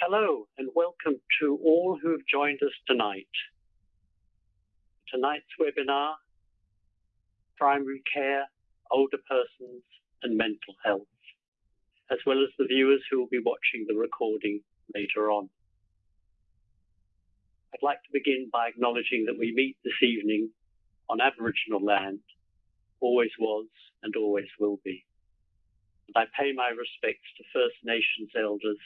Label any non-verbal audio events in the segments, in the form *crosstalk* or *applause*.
Hello and welcome to all who have joined us tonight. Tonight's webinar, Primary Care, Older Persons and Mental Health, as well as the viewers who will be watching the recording later on. I'd like to begin by acknowledging that we meet this evening on Aboriginal land, always was and always will be. And I pay my respects to First Nations elders,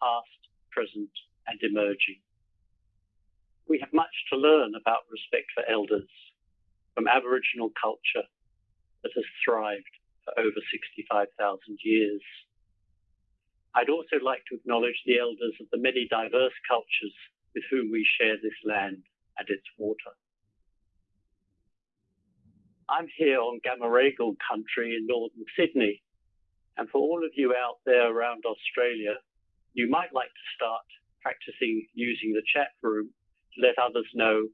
past, present, and emerging. We have much to learn about respect for elders from Aboriginal culture that has thrived for over 65,000 years. I'd also like to acknowledge the elders of the many diverse cultures with whom we share this land and its water. I'm here on Gamaragal country in northern Sydney, and for all of you out there around Australia, you might like to start practicing using the chat room to let others know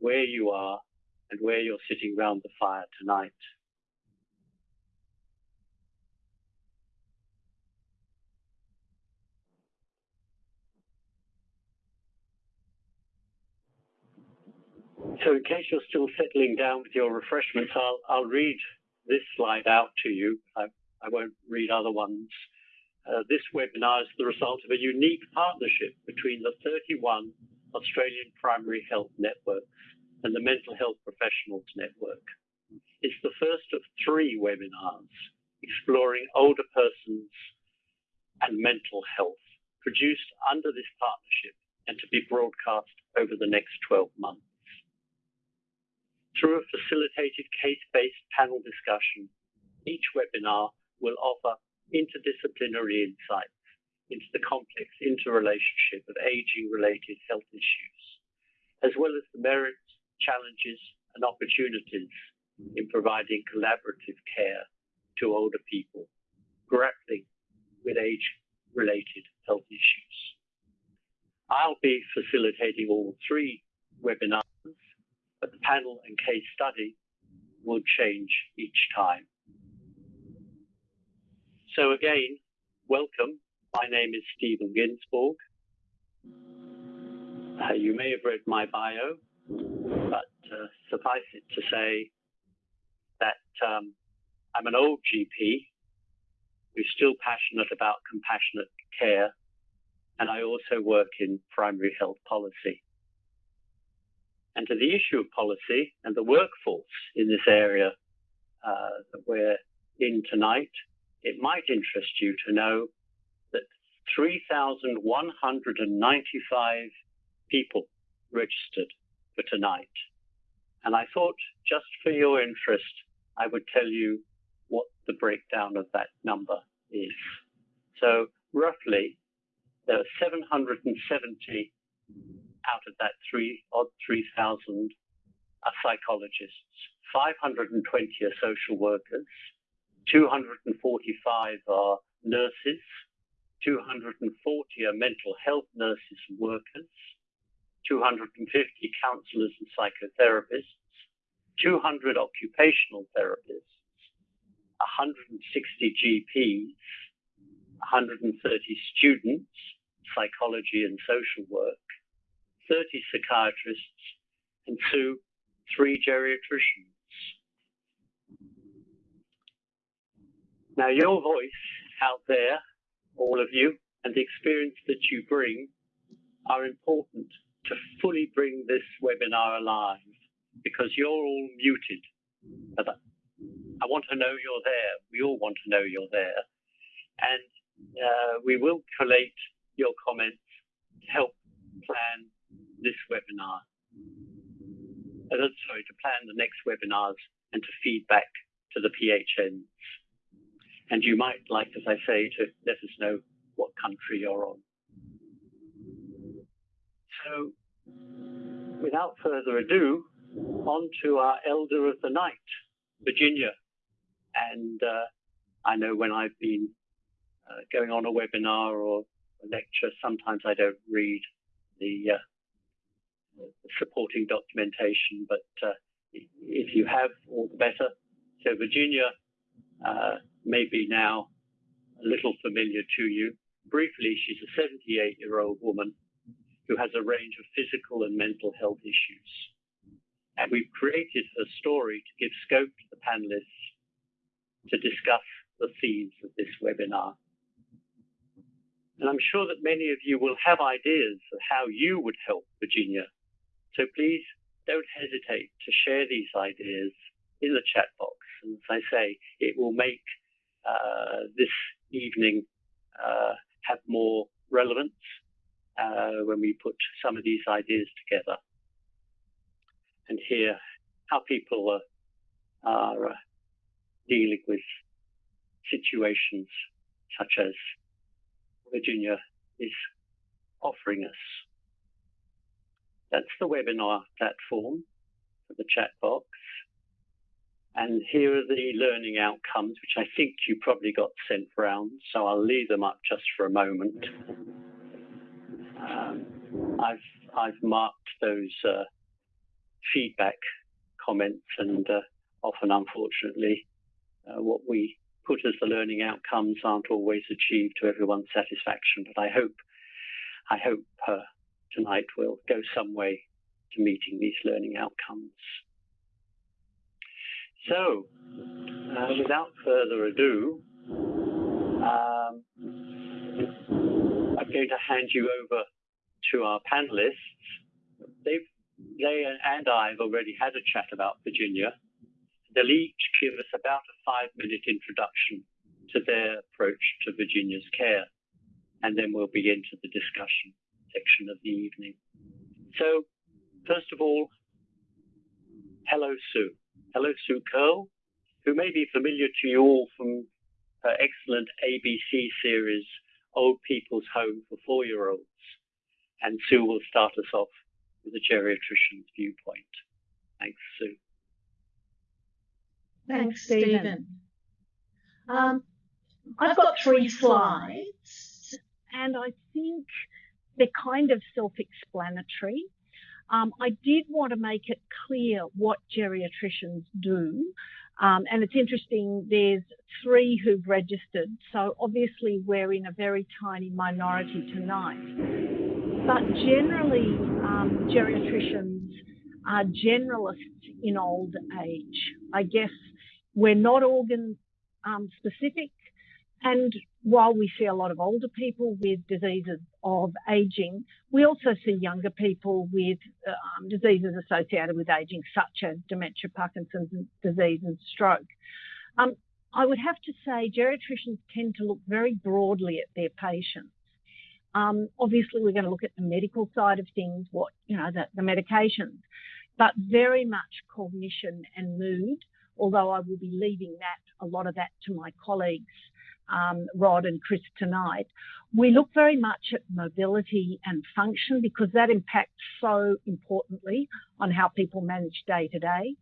where you are and where you're sitting round the fire tonight. So in case you're still settling down with your refreshments, I'll, I'll read this slide out to you. I, I won't read other ones. Uh, this webinar is the result of a unique partnership between the 31 Australian Primary Health Networks and the Mental Health Professionals Network. It's the first of three webinars exploring older persons and mental health produced under this partnership and to be broadcast over the next 12 months. Through a facilitated case-based panel discussion, each webinar will offer interdisciplinary insights into the complex interrelationship of aging-related health issues, as well as the merits, challenges, and opportunities in providing collaborative care to older people grappling with age-related health issues. I'll be facilitating all three webinars, but the panel and case study will change each time. So again, welcome. My name is Stephen Ginsburg. Uh, you may have read my bio, but uh, suffice it to say that um, I'm an old GP who's still passionate about compassionate care, and I also work in primary health policy. And to the issue of policy and the workforce in this area uh, that we're in tonight, it might interest you to know that 3,195 people registered for tonight. And I thought just for your interest, I would tell you what the breakdown of that number is. So roughly, there are 770 out of that three odd 3,000 are psychologists, 520 are social workers, 245 are nurses, 240 are mental health nurses and workers, 250 counselors and psychotherapists, 200 occupational therapists, 160 GPs, 130 students, psychology and social work, 30 psychiatrists, and two, three geriatricians. Now, your voice out there, all of you, and the experience that you bring are important to fully bring this webinar alive because you're all muted. I want to know you're there. We all want to know you're there. And uh, we will collate your comments to help plan this webinar. Uh, sorry, to plan the next webinars and to feed back to the PHNs. And you might like, as I say, to let us know what country you're on. So, without further ado, on to our Elder of the Night, Virginia. And uh, I know when I've been uh, going on a webinar or a lecture, sometimes I don't read the, uh, the supporting documentation, but uh, if you have, all the better. So Virginia uh, may be now a little familiar to you. briefly, she's a 78 year old woman who has a range of physical and mental health issues. And we've created her story to give scope to the panelists to discuss the themes of this webinar. And I'm sure that many of you will have ideas of how you would help Virginia. So please don't hesitate to share these ideas in the chat box. And as I say, it will make this evening uh, have more relevance uh, when we put some of these ideas together and hear how people are, are uh, dealing with situations such as Virginia is offering us. That's the webinar platform for the chat box. And here are the learning outcomes, which I think you probably got sent round. So I'll leave them up just for a moment. Um, I've I've marked those uh, feedback comments, and uh, often, unfortunately, uh, what we put as the learning outcomes aren't always achieved to everyone's satisfaction. But I hope I hope uh, tonight will go some way to meeting these learning outcomes. So, uh, without further ado, um, I'm going to hand you over to our panelists. They've, they and I have already had a chat about Virginia. They'll each give us about a five minute introduction to their approach to Virginia's care, and then we'll begin to the discussion section of the evening. So, first of all, hello, Sue. Hello, Sue Kurrle, who may be familiar to you all from her excellent ABC series, Old People's Home for Four Year Olds. And Sue will start us off with a geriatrician's viewpoint. Thanks, Sue. Thanks, Stephen. Um, I've got three slides, and I think they're kind of self-explanatory. Um, I did want to make it clear what geriatricians do. Um, and it's interesting, there's three who've registered. So obviously we're in a very tiny minority tonight. But generally, um, geriatricians are generalists in old age. I guess we're not organ um, specific. And while we see a lot of older people with diseases of aging, we also see younger people with um, diseases associated with aging, such as dementia, Parkinson's disease, and stroke. Um, I would have to say geriatricians tend to look very broadly at their patients. Um, obviously, we're going to look at the medical side of things, what you know, the, the medications, but very much cognition and mood. Although I will be leaving that a lot of that to my colleagues um, Rod and Chris tonight, we look very much at mobility and function because that impacts so importantly on how people manage day to day.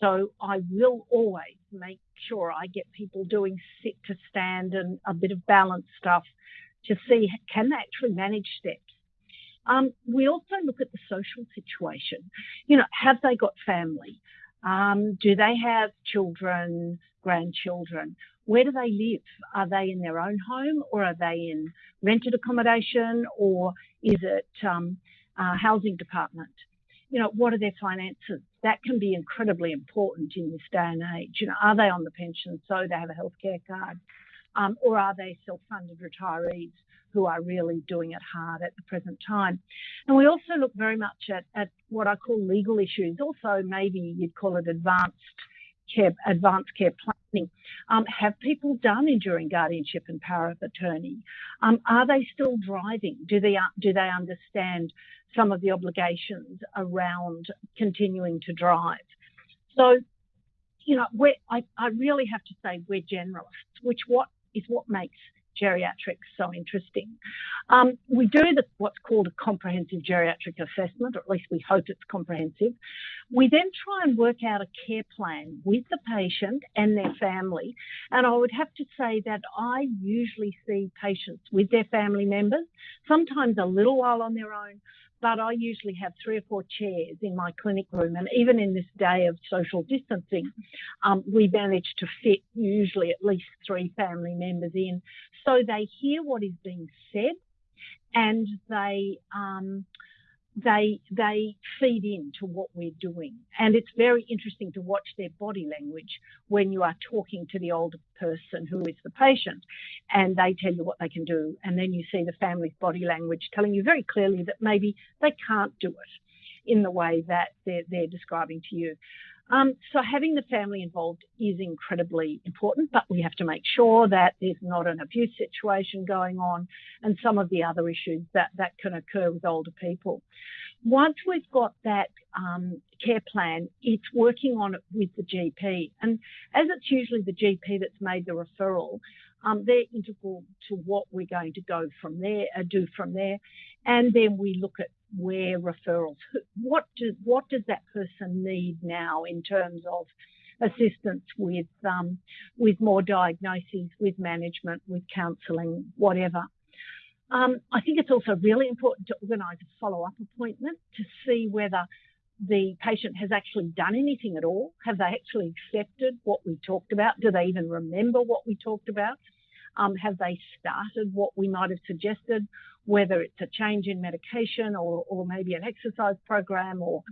So I will always make sure I get people doing sit to stand and a bit of balance stuff to see can they actually manage steps. Um, we also look at the social situation. You know, have they got family? Um, do they have children, grandchildren? Where do they live? Are they in their own home or are they in rented accommodation or is it um, a housing department? You know, what are their finances? That can be incredibly important in this day and age. You know, are they on the pension so they have a healthcare card? Um, or are they self-funded retirees who are really doing it hard at the present time? And we also look very much at, at what I call legal issues. Also, maybe you'd call it advanced care, advanced care planning. Um, have people done enduring guardianship and power of attorney? Um, are they still driving? Do they do they understand some of the obligations around continuing to drive? So, you know, I, I really have to say we're generalists, which what is what makes geriatrics so interesting. Um, we do the, what's called a comprehensive geriatric assessment, or at least we hope it's comprehensive. We then try and work out a care plan with the patient and their family. And I would have to say that I usually see patients with their family members, sometimes a little while on their own, but I usually have three or four chairs in my clinic room. And even in this day of social distancing, um, we manage to fit usually at least three family members in so they hear what is being said and they um, they they feed into what we're doing. And it's very interesting to watch their body language when you are talking to the older person who is the patient and they tell you what they can do. And then you see the family's body language telling you very clearly that maybe they can't do it in the way that they're, they're describing to you um, so having the family involved is incredibly important, but we have to make sure that there's not an abuse situation going on and some of the other issues that, that can occur with older people. Once we've got that um, care plan, it's working on it with the GP. And as it's usually the GP that's made the referral, um, they're integral to what we're going to go from there, uh, do from there. And then we look at where referrals, what does, what does that person need now in terms of assistance with, um, with more diagnoses, with management, with counselling, whatever. Um, I think it's also really important to organise a follow-up appointment to see whether the patient has actually done anything at all. Have they actually accepted what we talked about? Do they even remember what we talked about? Um, have they started what we might have suggested, whether it's a change in medication or, or maybe an exercise program or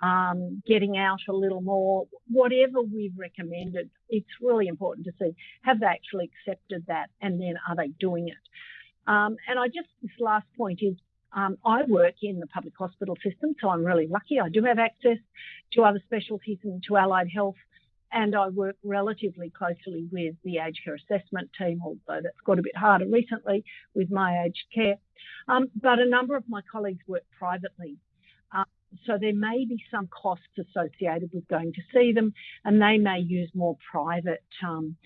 um, getting out a little more, whatever we've recommended, it's really important to see have they actually accepted that and then are they doing it? Um, and I just, this last point is um, I work in the public hospital system, so I'm really lucky. I do have access to other specialties and to allied health and I work relatively closely with the aged care assessment team, although that's got a bit harder recently with my aged care. Um, but a number of my colleagues work privately. Uh, so there may be some costs associated with going to see them, and they may use more private um,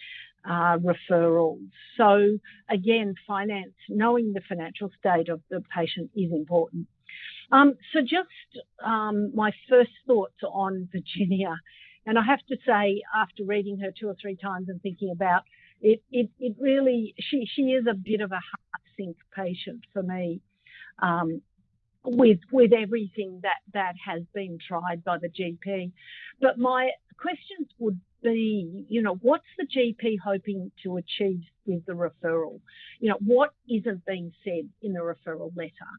uh, referrals. So again, finance, knowing the financial state of the patient is important. Um, so just um, my first thoughts on Virginia and I have to say, after reading her two or three times and thinking about it, it, it really, she, she is a bit of a heart sink patient for me. Um, with with everything that that has been tried by the GP. But my questions would be, you know, what's the GP hoping to achieve with the referral? You know, what isn't being said in the referral letter?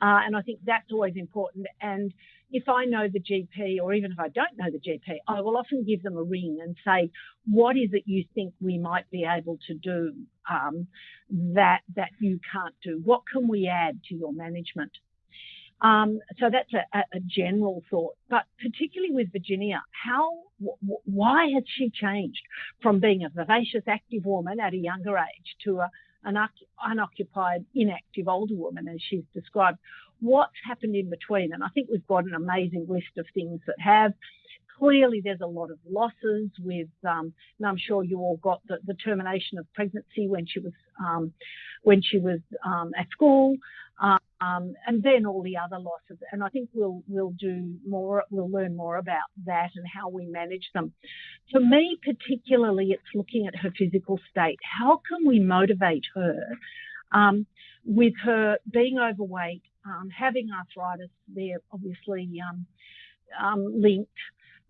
Uh, and I think that's always important. And if I know the GP, or even if I don't know the GP, I will often give them a ring and say, "What is it you think we might be able to do um, that that you can't do? What can we add to your management?" Um, so that's a, a, general thought. But particularly with Virginia, how, w- why has she changed from being a vivacious, active woman at a younger age to a an unoccupied, inactive older woman, as she's described. What's happened in between? And I think we've got an amazing list of things that have. Clearly, there's a lot of losses with, um, and I'm sure you all got the, the termination of pregnancy when she was um, when she was um, at school. Um, and then all the other losses. And I think we'll we'll do more. We'll learn more about that and how we manage them. For me, particularly, it's looking at her physical state. How can we motivate her um, with her being overweight, um, having arthritis? They're obviously um, um, linked.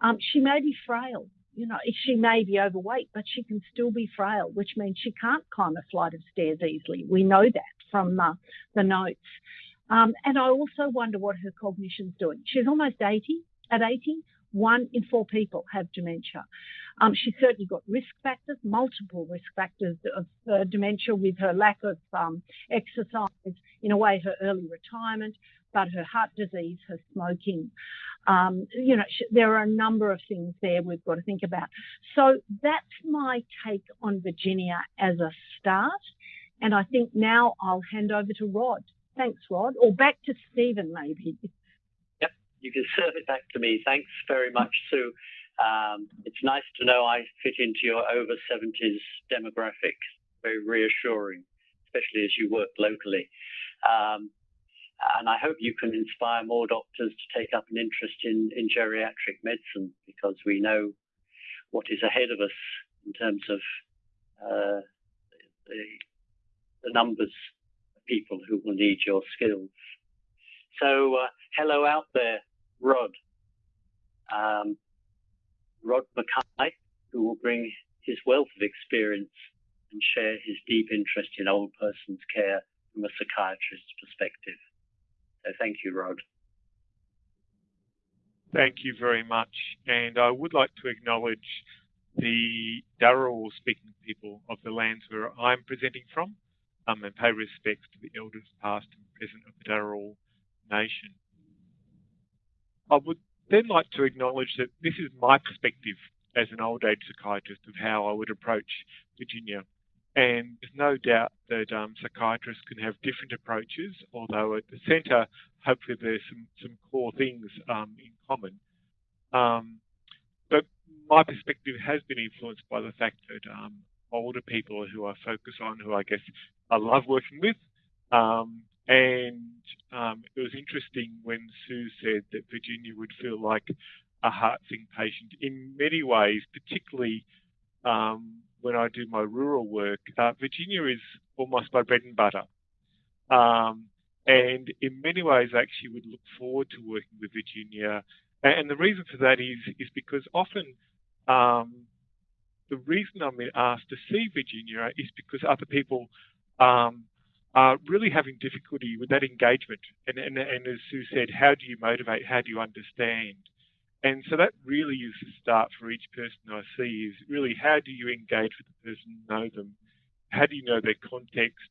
Um, she may be frail you know, she may be overweight, but she can still be frail, which means she can't climb a flight of stairs easily. We know that from the notes. Um, and I also wonder what her cognition's doing. She's almost 80. At 80, one in four people have dementia. Um, she's certainly got risk factors, multiple risk factors of uh, dementia with her lack of um, exercise, in a way, her early retirement, but her heart disease, her smoking. Um, you know, there are a number of things there we've got to think about. So that's my take on Virginia as a start. And I think now I'll hand over to Rod. Thanks, Rod. Or back to Stephen, maybe. Yep, you can serve it back to me. Thanks very much, Sue. Um, it's nice to know I fit into your over 70s demographic. Very reassuring, especially as you work locally. Um, and I hope you can inspire more doctors to take up an interest in, in geriatric medicine because we know what is ahead of us in terms of uh, the, the, numbers of people who will need your skills. So, uh, hello out there, Rod. Um, Rod McKay, who will bring his wealth of experience and share his deep interest in old persons care from a psychiatrist's perspective. So thank you, Rod. Thank you very much. And I would like to acknowledge the Dharawal speaking people of the lands where I'm presenting from um, and pay respects to the elders past and present of the Dharawal nation. I would then like to acknowledge that this is my perspective as an old age psychiatrist of how I would approach Virginia. And there's no doubt that um, psychiatrists can have different approaches, although at the centre, hopefully there's some, some core things um, in common. Um, but my perspective has been influenced by the fact that um, older people who I focus on, who I guess I love working with, um, and um, it was interesting when Sue said that Virginia would feel like a heart sink patient in many ways, particularly um, when I do my rural work. Uh, Virginia is almost my bread and butter. Um, and in many ways, I actually would look forward to working with Virginia. And the reason for that is, is because often um, the reason I'm asked to see Virginia is because other people um, are really having difficulty with that engagement. And, and, and as Sue said, how do you motivate? How do you understand? And so that really is the start for each person I see is really how do you engage with the person, know them? How do you know their context?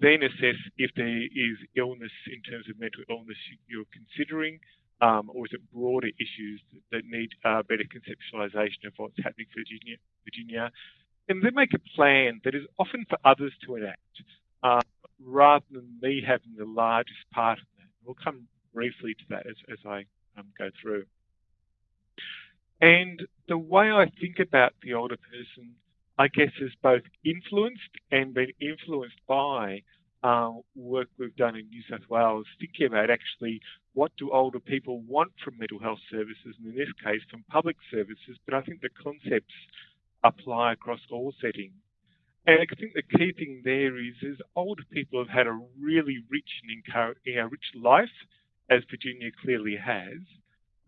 Then assess if there is illness in terms of mental illness you're considering, um, or is it broader issues that need uh, better conceptualization of what's happening for Virginia, Virginia? And then make a plan that is often for others to enact, uh, rather than me having the largest part of that. We'll come briefly to that as, as I um, go through. And the way I think about the older person, I guess, is both influenced and been influenced by uh, work we've done in New South Wales, thinking about actually what do older people want from mental health services, and in this case from public services, but I think the concepts apply across all settings. And I think the key thing there is, is older people have had a really rich and you know, rich life, as Virginia clearly has.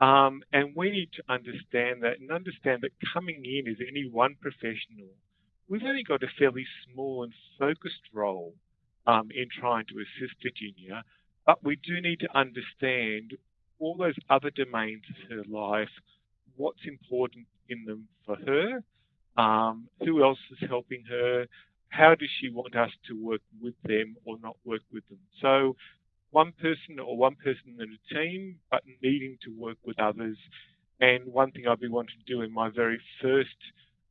Um, and we need to understand that and understand that coming in as any one professional, we've only got a fairly small and focused role um, in trying to assist Virginia, but we do need to understand all those other domains of her life, what's important in them for her, um, who else is helping her, how does she want us to work with them or not work with them. So one person or one person in a team, but needing to work with others. And one thing I've been wanting to do in my very first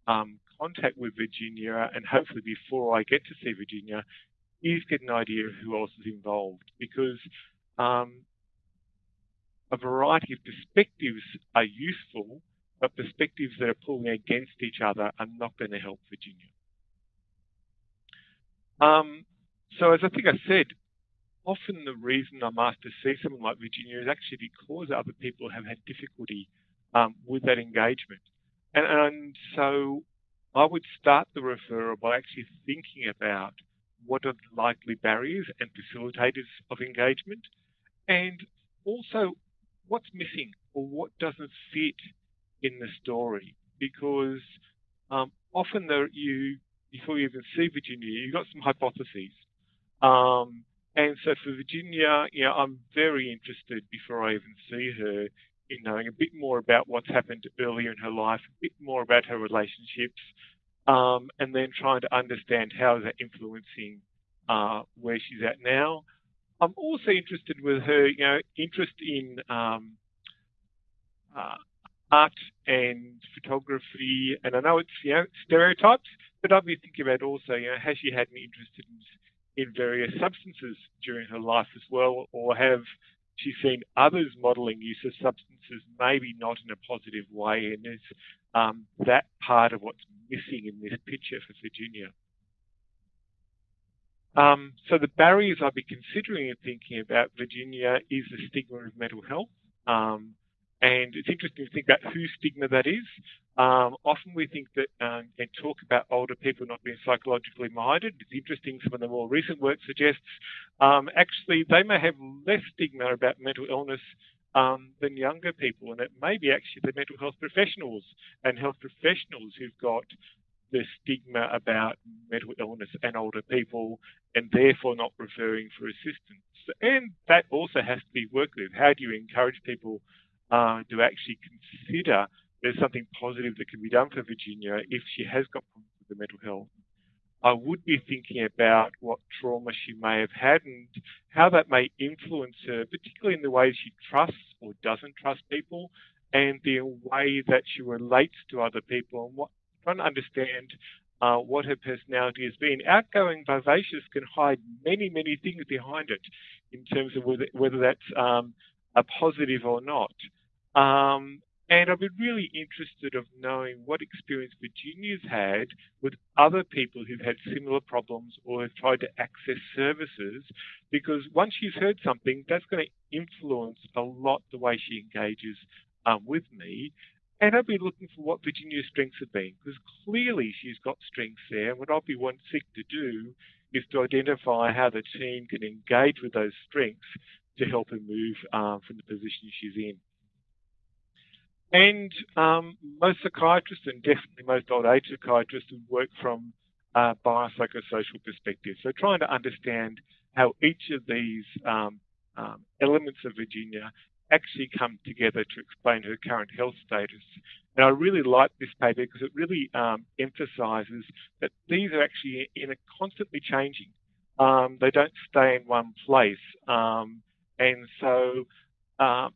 um, contact with Virginia, and hopefully before I get to see Virginia, is get an idea of who else is involved because um, a variety of perspectives are useful, but perspectives that are pulling against each other are not going to help Virginia. Um, so as I think I said, often the reason I'm asked to see someone like Virginia is actually because other people have had difficulty um, with that engagement. And, and so I would start the referral by actually thinking about what are the likely barriers and facilitators of engagement, and also what's missing or what doesn't fit in the story. Because um, often there, you, before you even see Virginia, you've got some hypotheses. Um, and so for Virginia, you know, I'm very interested before I even see her in knowing a bit more about what's happened earlier in her life, a bit more about her relationships, um, and then trying to understand how is that influencing uh, where she's at now. I'm also interested with her, you know, interest in um, uh, art and photography, and I know it's you know stereotypes, but I've been thinking about also, you know, has she had any interest in in various substances during her life as well, or have she seen others modelling use of substances, maybe not in a positive way, and is um, that part of what's missing in this picture for Virginia. Um, so the barriers I'd be considering and thinking about Virginia is the stigma of mental health. Um, and it's interesting to think about whose stigma that is. Um, often we think that um, and talk about older people not being psychologically minded. It's interesting, some of the more recent work suggests um, actually they may have less stigma about mental illness um, than younger people, and it may be actually the mental health professionals and health professionals who've got the stigma about mental illness and older people and therefore not referring for assistance. And that also has to be worked with. How do you encourage people uh, to actually consider there's something positive that can be done for Virginia if she has got problems with the mental health? I would be thinking about what trauma she may have had and how that may influence her, particularly in the way she trusts or doesn't trust people and the way that she relates to other people and what trying to understand uh, what her personality has been. Outgoing, vivacious can hide many, many things behind it in terms of whether, whether that's um, a positive or not. Um, and I've been really interested of knowing what experience Virginia's had with other people who've had similar problems or have tried to access services, because once she's heard something, that's going to influence a lot the way she engages um, with me. And I'll be looking for what Virginia's strengths have been, because clearly she's got strengths there. And what I'll be wanting to do is to identify how the team can engage with those strengths to help her move um, from the position she's in. And um, most psychiatrists, and definitely most old age psychiatrists, work from a biopsychosocial perspective. So trying to understand how each of these um, um, elements of Virginia actually come together to explain her current health status. And I really like this paper because it really um, emphasises that these are actually in a constantly changing. Um, they don't stay in one place. Um, and so uh,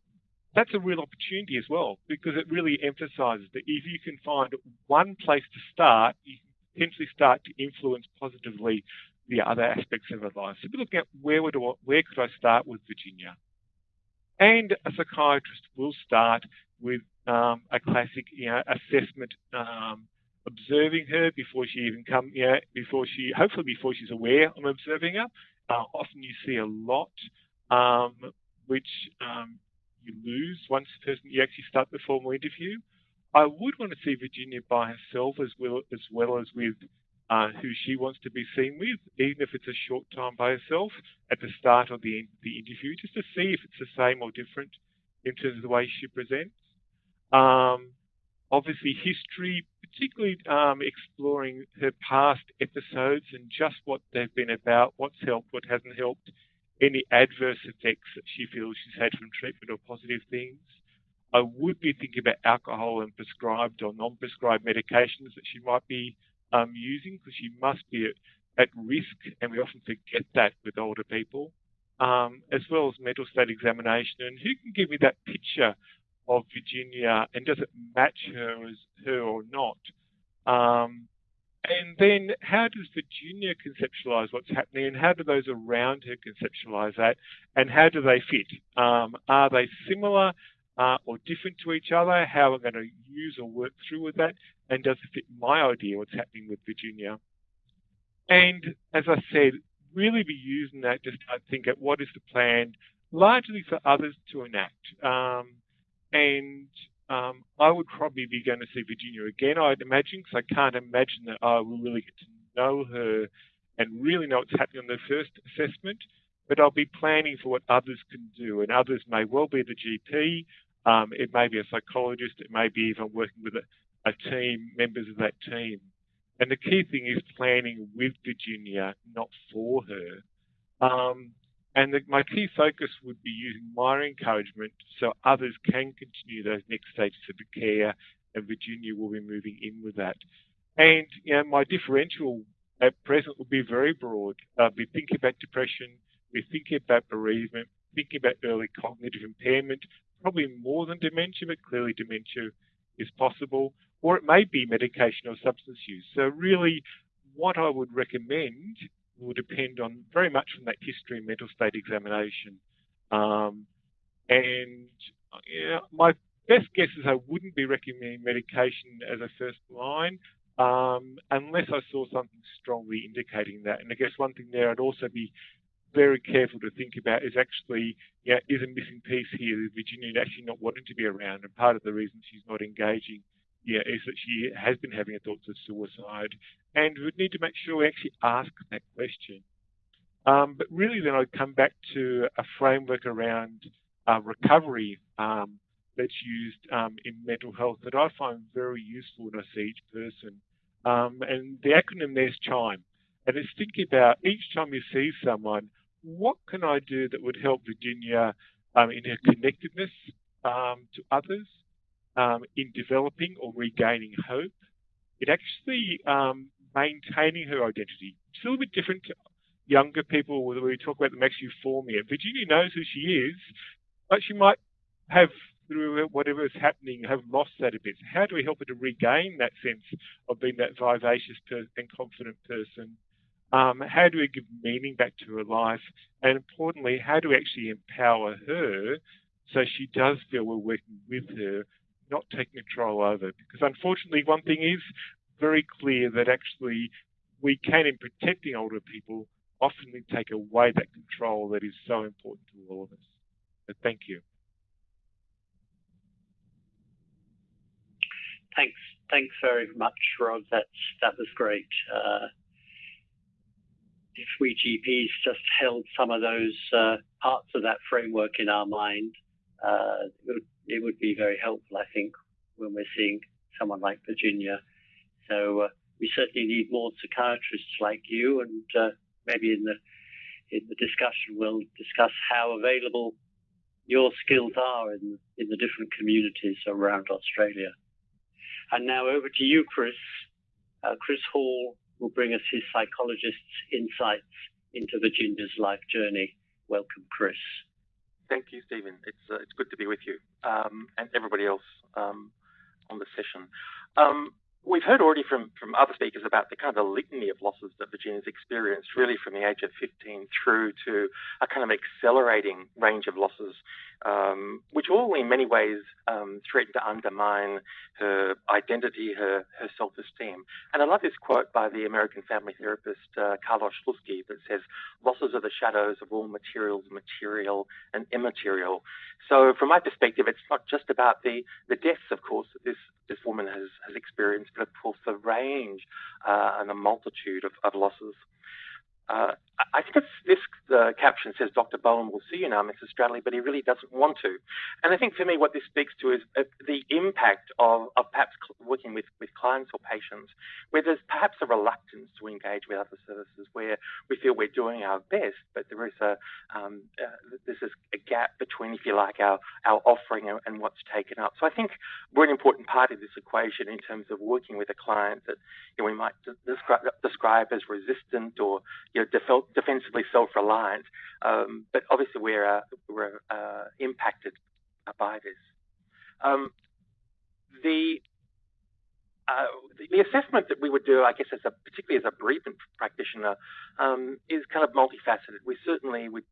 that's a real opportunity as well because it really emphasises that if you can find one place to start, you can potentially start to influence positively the other aspects of her life. So we're looking at where would I, where could I start with Virginia? And a psychiatrist will start with um, a classic you know, assessment, um, observing her before she even come, you know, before she, hopefully before she's aware I'm observing her. Uh, often you see a lot, um, which um, you lose once the person you actually start the formal interview. I would want to see Virginia by herself as well as well as with uh, who she wants to be seen with, even if it's a short time by herself at the start of the, the interview, just to see if it's the same or different in terms of the way she presents. Um, obviously, history, particularly um, exploring her past episodes and just what they've been about, what's helped, what hasn't helped, any adverse effects that she feels she's had from treatment or positive things. I would be thinking about alcohol and prescribed or non-prescribed medications that she might be um, using because she must be at, at, risk, and we often forget that with older people, um, as well as mental state examination. And who can give me that picture of Virginia, and does it match her as her or not? Um, and then how does Virginia conceptualize what's happening and how do those around her conceptualize that and how do they fit? Um, are they similar uh, or different to each other? How are I going to use or work through with that? and does it fit my idea of what's happening with Virginia? And as I said, really be using that to start think at what is the plan, largely for others to enact. Um, and um, I would probably be going to see Virginia again, I'd imagine, because I can't imagine that I will really get to know her and really know what's happening on the first assessment. But I'll be planning for what others can do, and others may well be the GP, um, it may be a psychologist, it may be even working with a, a team, members of that team. And the key thing is planning with Virginia, not for her. Um, and the, my key focus would be using my encouragement so others can continue those next stages of the care, and Virginia will be moving in with that. And you know, my differential at present will be very broad. Uh, be thinking about depression, be thinking about bereavement, thinking about early cognitive impairment, probably more than dementia, but clearly dementia is possible or it may be medication or substance use. So really, what I would recommend will depend on very much from that history and mental state examination. Um, and yeah, my best guess is I wouldn't be recommending medication as a first line um, unless I saw something strongly indicating that. And I guess one thing there I'd also be very careful to think about is actually, yeah, is a missing piece here Virginia actually not wanting to be around, and part of the reason she's not engaging yeah, is that she has been having thoughts of suicide, and we would need to make sure we actually ask that question. Um, but really, then I'd come back to a framework around uh, recovery um, that's used um, in mental health that I find very useful when I see each person. Um, and the acronym there's CHIME. And it's thinking about each time you see someone, what can I do that would help Virginia um, in her connectedness um, to others, in developing or regaining hope, in actually maintaining her identity. It's a little bit different to younger people where we talk about the max euphoria. Virginia knows who she is, but she might have through whatever is happening have lost that a bit. So how do we help her to regain that sense of being that vivacious and confident person? Um, how do we give meaning back to her life? And importantly, how do we actually empower her so she does feel we're working with her, not taking control over? Because unfortunately, one thing is very clear that actually we can, in protecting older people, often take away that control that is so important to all of us. Thank you. Thanks, thanks very much, Rod. That's that was great. Uh, if we GPs just held some of those uh, parts of that framework in our mind, uh, it, would, it, would, be very helpful, I think, when we're seeing someone like Virginia. So uh, we certainly need more psychiatrists like you, and uh, maybe in the in the discussion we'll discuss how available your skills are in in the different communities around Australia. And now over to you, Chris. Uh, Chris Hall will bring us his psychologist's insights into Virginia's life journey. Welcome, Chris. Thank you, Stephen. It's uh, it's good to be with you um, and everybody else um, on the session. Um, we've heard already from, from other speakers about the kind of litany of losses that Virginia's experienced, really from the age of 15 through to a kind of accelerating range of losses um, which all in many ways um, threaten to undermine her identity, her, her self esteem. And I love this quote by the American family therapist uh, Carlos Sluzki that says, Losses are the shadows of all materials, material and immaterial. So, from my perspective, it's not just about the, the deaths, of course, that this, this woman has, has experienced, but of course, the range uh, and the multitude of, of losses. Uh, I think this uh, caption says Dr. Bowen will see you now, Mrs. Stradley, but he really doesn't want to. And I think for me, what this speaks to is uh, the impact of, of perhaps working with, with clients or patients, where there's perhaps a reluctance to engage with other services, where we feel we're doing our best, but there is a um, uh, there's a gap between, if you like, our our offering and, and what's taken up. So I think we're an important part of this equation in terms of working with a client that you know, we might describe, describe as resistant or you know, defensively self-reliant, um, but obviously we're, uh, we're uh, impacted by this. Um, the, uh, the, the assessment that we would do, I guess, as a, particularly as a bereavement practitioner, um, is kind of multifaceted. We certainly would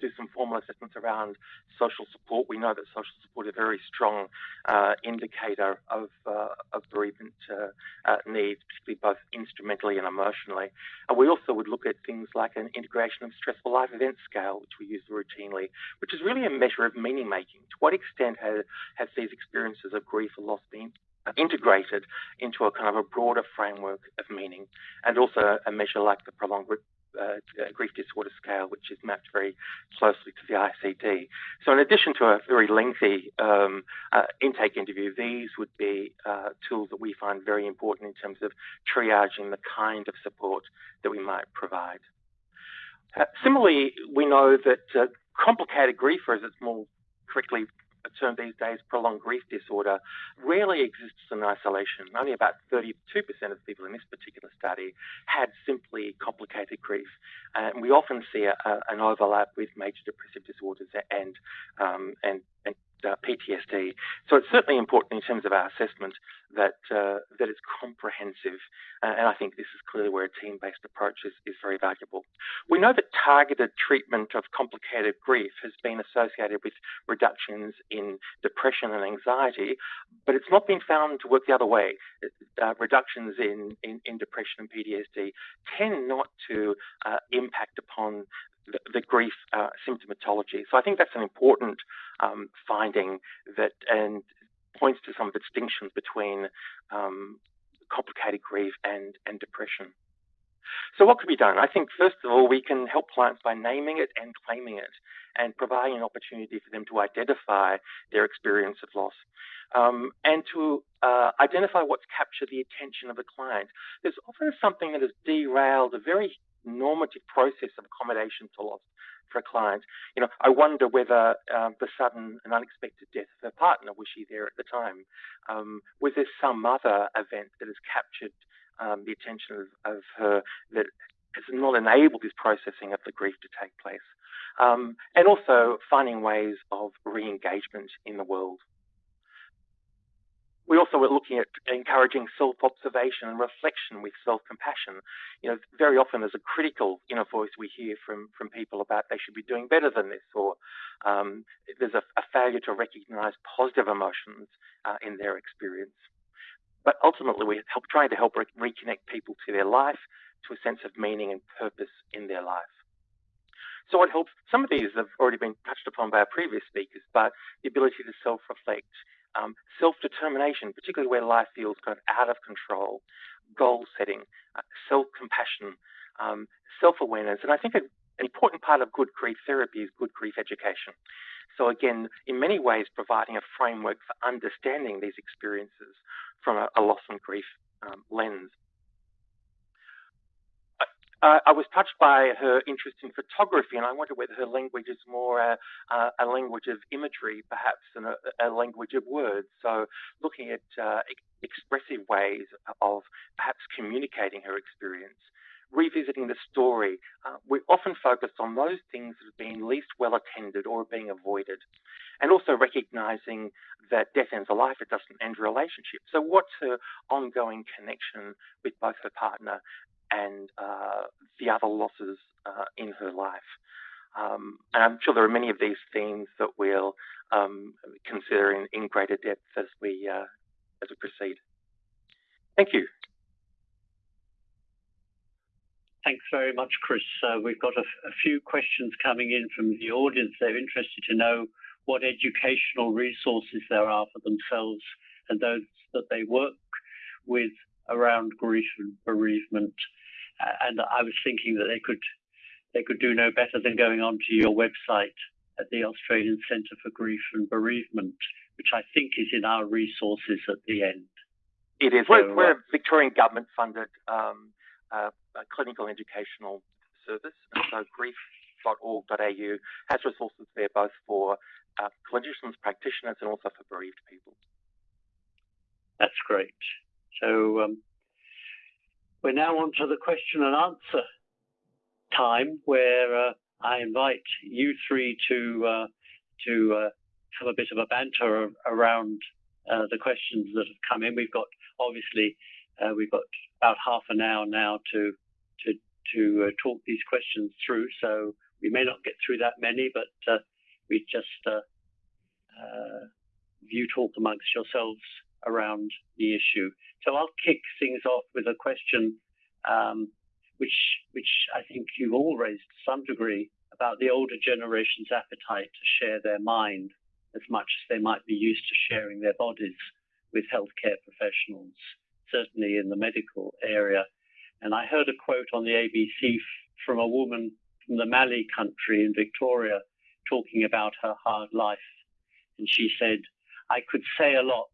do some formal assessments around social support. We know that social support is a very strong uh, indicator of, uh, of bereavement uh, uh, needs, particularly both instrumentally and emotionally. And we also would look at things like an integration of stressful life event scale, which we use routinely, which is really a measure of meaning making. To what extent has, has these experiences of grief or loss been integrated into a kind of a broader framework of meaning, and also a measure like the prolonged uh, grief disorder scale, which is mapped very closely to the ICD. So, in addition to a very lengthy um, uh, intake interview, these would be uh, tools that we find very important in terms of triaging the kind of support that we might provide. Uh, similarly, we know that uh, complicated grief, or as it's more correctly term these days, prolonged grief disorder, rarely exists in isolation. Only about 32% of people in this particular study had simply complicated grief. And we often see a, a, an overlap with major depressive disorders and, um, and, and uh, PTSD. So it's certainly important in terms of our assessment that uh, that it's comprehensive, uh, and I think this is clearly where a team-based approach is, is very valuable. We know that targeted treatment of complicated grief has been associated with reductions in depression and anxiety, but it's not been found to work the other way. Uh, reductions in, in, in, depression and PTSD tend not to uh, impact upon the, grief uh, symptomatology. So I think that's an important um, finding that and points to some distinctions between um, complicated grief and, and depression. So what could be done? I think first of all, we can help clients by naming it and claiming it and providing an opportunity for them to identify their experience of loss. Um, and to uh, identify what's captured the attention of the client. There's often something that has derailed a very normative process of accommodation to loss for a client. You know, I wonder whether um, the sudden and unexpected death of her partner was she there at the time? Um, was there some other event that has captured um, the attention of, of, her that has not enabled this processing of the grief to take place? Um, and also finding ways of re-engagement in the world. We also were looking at encouraging self-observation and reflection with self-compassion. You know, very often there's a critical inner voice we hear from from people about they should be doing better than this, or um, there's a, a, failure to recognise positive emotions uh, in their experience. But ultimately, we're help, trying to help re reconnect people to their life, to a sense of meaning and purpose in their life. So it helps. Some of these have already been touched upon by our previous speakers, but the ability to self-reflect, um, self-determination, particularly where life feels kind of out of control, goal setting, uh, self-compassion, um, self-awareness, and I think an important part of good grief therapy is good grief education. So again, in many ways, providing a framework for understanding these experiences from a, a loss and grief um, lens. Uh, I was touched by her interest in photography, and I wonder whether her language is more a, a language of imagery, perhaps, than a, a, language of words. So, looking at uh, expressive ways of perhaps communicating her experience, revisiting the story. Uh, we often focus on those things that have been least well attended or are being avoided, and also recognizing that death ends a life, it doesn't end a relationship. So, what's her ongoing connection with both her partner and uh, the other losses uh, in her life. Um, and I'm sure there are many of these themes that we'll um, consider in, in, greater depth as we uh, as we proceed. Thank you. Thanks very much, Chris. Uh, we've got a, a, few questions coming in from the audience. They're interested to know what educational resources there are for themselves and those that they work with around grief and bereavement and I was thinking that they could they could do no better than going onto your website at the Australian Centre for Grief and Bereavement, which I think is in our resources at the end. It is. So, we're, we're, a uh, Victorian government funded um, uh, clinical educational service, and so grief.org.au has resources there both for uh, clinicians, practitioners, and also for bereaved people. That's great. So um, we're now on to the question and answer time where uh, I invite you three to uh, to uh, have a bit of a banter around uh, the questions that have come in. We've got obviously uh, we've got about half an hour now to to to uh, talk these questions through. So we may not get through that many, but we just you talk amongst yourselves around the issue. So I'll kick things off with a question, um, which which I think you've all raised to some degree about the older generation's appetite to share their mind as much as they might be used to sharing their bodies with healthcare professionals, certainly in the medical area. And I heard a quote on the ABC from a woman from the Mallee country in Victoria talking about her hard life. And she said, I could say a lot,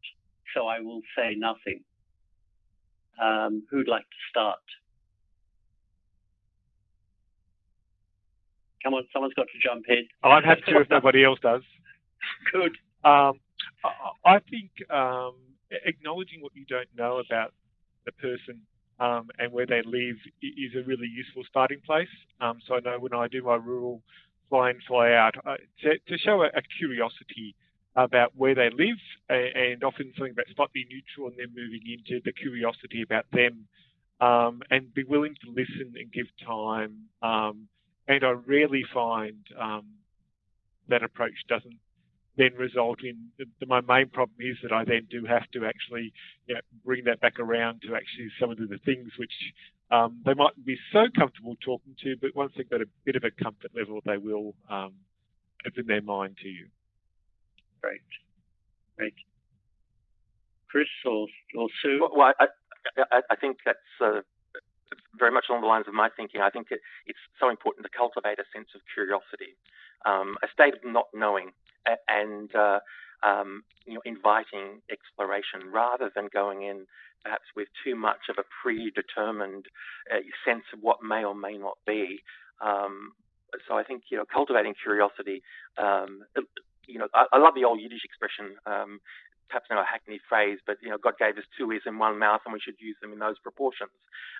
so I will say nothing. Um, who'd like to start? Come on, someone's got to jump in. Oh, I'd have to if nobody else does. *laughs* Good. Um, I think um, acknowledging what you don't know about the person um, and where they live is a really useful starting place. Um, so I know when I do my rural fly in, fly out, uh, to, to, show a, a, curiosity about where they live and often something about slightly neutral and then moving into the curiosity about them um, and be willing to listen and give time. Um, and I rarely find um, that approach doesn't then result in the, my main problem is that I then do have to actually you know, bring that back around to actually some of the things which um, they might be so comfortable talking to, but once they've got a bit of a comfort level, they will um, open their mind to you. Great. Great. Chris or, or Sue? Well, I, I, I think that's uh, very much along the lines of my thinking. I think it, it's so important to cultivate a sense of curiosity, um, a state of not knowing, and uh, um, you know, inviting exploration rather than going in perhaps with too much of a predetermined uh, sense of what may or may not be. Um, so I think you know, cultivating curiosity. You know, I, I, love the old Yiddish expression. Um, perhaps not a hackneyed phrase, but you know, God gave us two ears and one mouth, and we should use them in those proportions.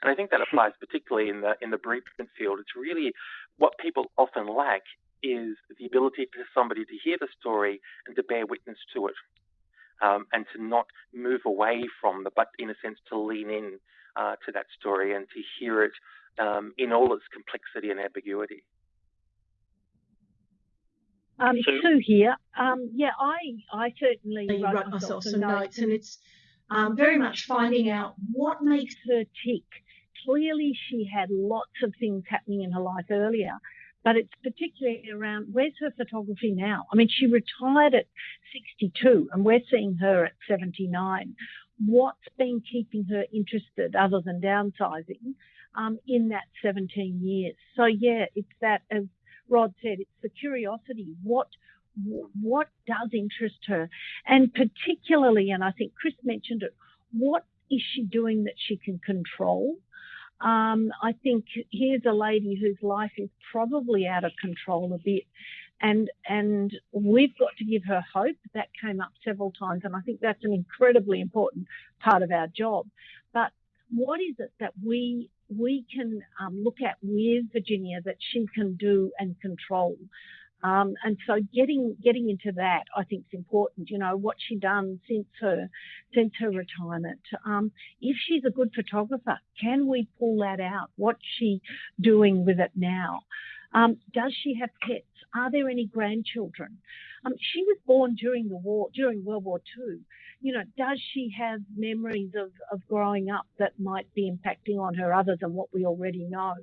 And I think that *laughs* applies particularly in the in the bereavement field. It's really what people often lack is the ability for somebody to hear the story and to bear witness to it, um, and to not move away from the, but in a sense to lean in uh, to that story and to hear it um, in all its complexity and ambiguity. Um, Sue? Sue here. Um, yeah, I I certainly wrote, wrote myself some notes, notes and it's um, very much finding out what makes her tick. Clearly, she had lots of things happening in her life earlier, but it's particularly around where's her photography now? I mean, she retired at 62 and we're seeing her at 79. What's been keeping her interested other than downsizing um, in that 17 years? So, yeah, it's that, as Rod said, it's the curiosity. What what does interest her? And particularly, and I think Chris mentioned it, what is she doing that she can control? Um, I think here's a lady whose life is probably out of control a bit. And, and we've got to give her hope. That came up several times. And I think that's an incredibly important part of our job. But what is it that we we can um, look at with Virginia that she can do and control. Um, and so getting getting into that, I think, is important. You know what she done since her since her retirement. Um, if she's a good photographer, can we pull that out? What's she doing with it now? Um, does she have pets? Are there any grandchildren? Um, she was born during the war, during World War II. You know, does she have memories of, of growing up that might be impacting on her other than what we already know?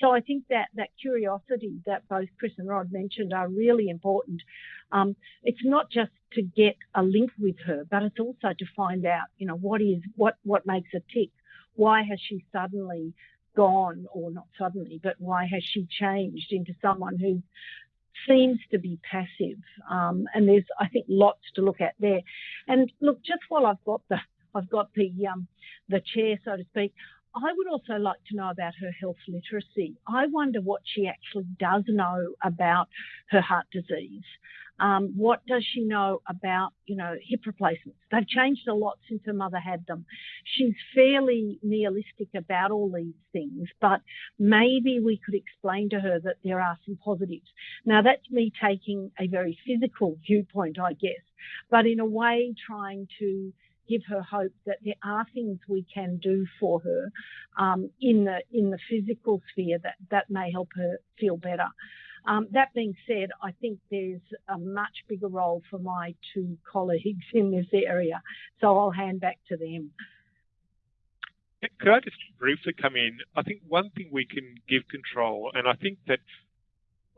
So I think that that curiosity that both Chris and Rod mentioned are really important. Um, it's not just to get a link with her, but it's also to find out, you know, what is what what makes a tick. Why has she suddenly gone, or not suddenly, but why has she changed into someone who seems to be passive? Um, and there's, I think, lots to look at there. And look, just while I've got the, I've got the, um, the chair, so to speak. I would also like to know about her health literacy. I wonder what she actually does know about her heart disease. Um, what does she know about, you know, hip replacements? They've changed a lot since her mother had them. She's fairly nihilistic about all these things, but maybe we could explain to her that there are some positives. Now that's me taking a very physical viewpoint, I guess, but in a way trying to give her hope that there are things we can do for her um, in the in the physical sphere that that may help her feel better. Um, that being said, I think there's a much bigger role for my two colleagues in this area, so I'll hand back to them. Could I just briefly come in? I think one thing we can give control, and I think that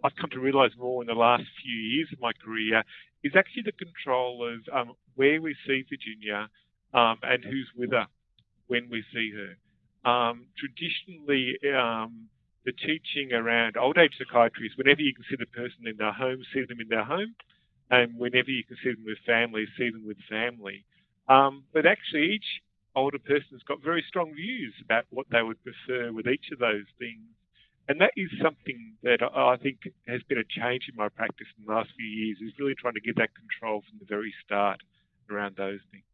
I've come to realise more in the last few years of my career, is actually the control of um, where we see Virginia um, and who's with her when we see her. Um, traditionally, um, the teaching around old age psychiatry is whenever you can see the person in their home, see them in their home, and whenever you can see them with family, see them with family. Um, but actually, each older person has got very strong views about what they would prefer with each of those things. And that is something that I think has been a change in my practice in the last few years, is really trying to get that control from the very start around those things.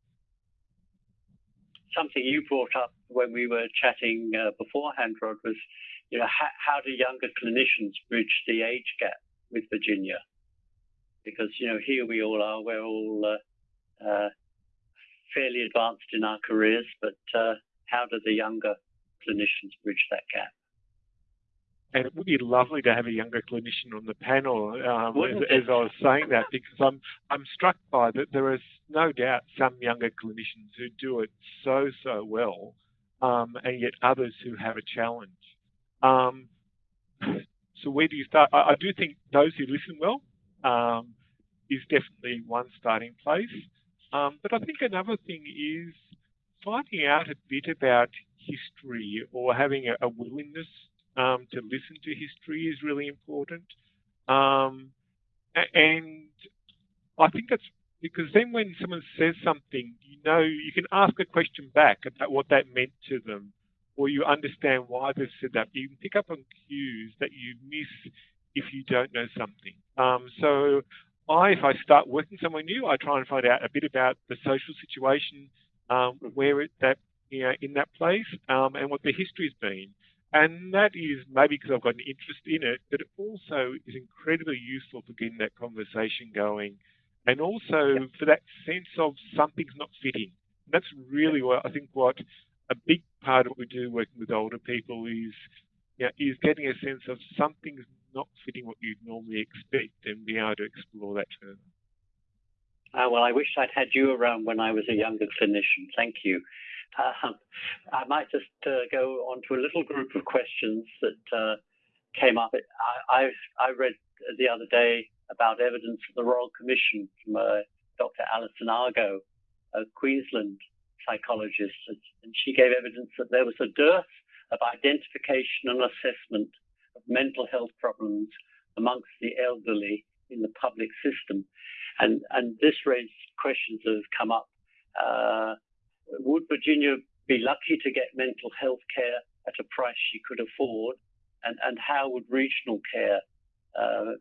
Something you brought up when we were chatting uh, beforehand, Rod, was you know how, how do younger clinicians bridge the age gap with Virginia? Because you know here we all are, we're all uh, uh, fairly advanced in our careers, but uh, how do the younger clinicians bridge that gap? And it would be lovely to have a younger clinician on the panel um, as, as, I was saying that because I'm I'm struck by that there is no doubt some younger clinicians who do it so so well, um, and yet others who have a challenge. Um, so where do you start? I, I, do think those who listen well um, is definitely one starting place, um, but I think another thing is finding out a bit about history or having a, a willingness um, to listen to history is really important. Um, and I think that's because then when someone says something, you know, you can ask a question back about what that meant to them, or you understand why they've said that. You can pick up on cues that you miss if you don't know something. Um, so I, if I start working somewhere new, I try and find out a bit about the social situation um, where it, that you know, in that place um, and what the history's been. And that is maybe because I've got an interest in it, but it also is incredibly useful for getting that conversation going. And also for that sense of something's not fitting. And that's really what I think what a big part of what we do working with older people is you know, is getting a sense of something's not fitting what you'd normally expect and being able to explore that further. Uh, well, I wish I'd had you around when I was a younger clinician. Thank you. Uh, I might just uh, go on to a little group of questions that uh, came up. I, I, I, read the other day about evidence of the Royal Commission from uh, Dr. Alison Argo, a Queensland psychologist, and she gave evidence that there was a dearth of identification and assessment of mental health problems amongst the elderly in the public system. And, and this raised questions that have come up. Uh, would Virginia be lucky to get mental health care at a price she could afford? And, and how would regional care uh,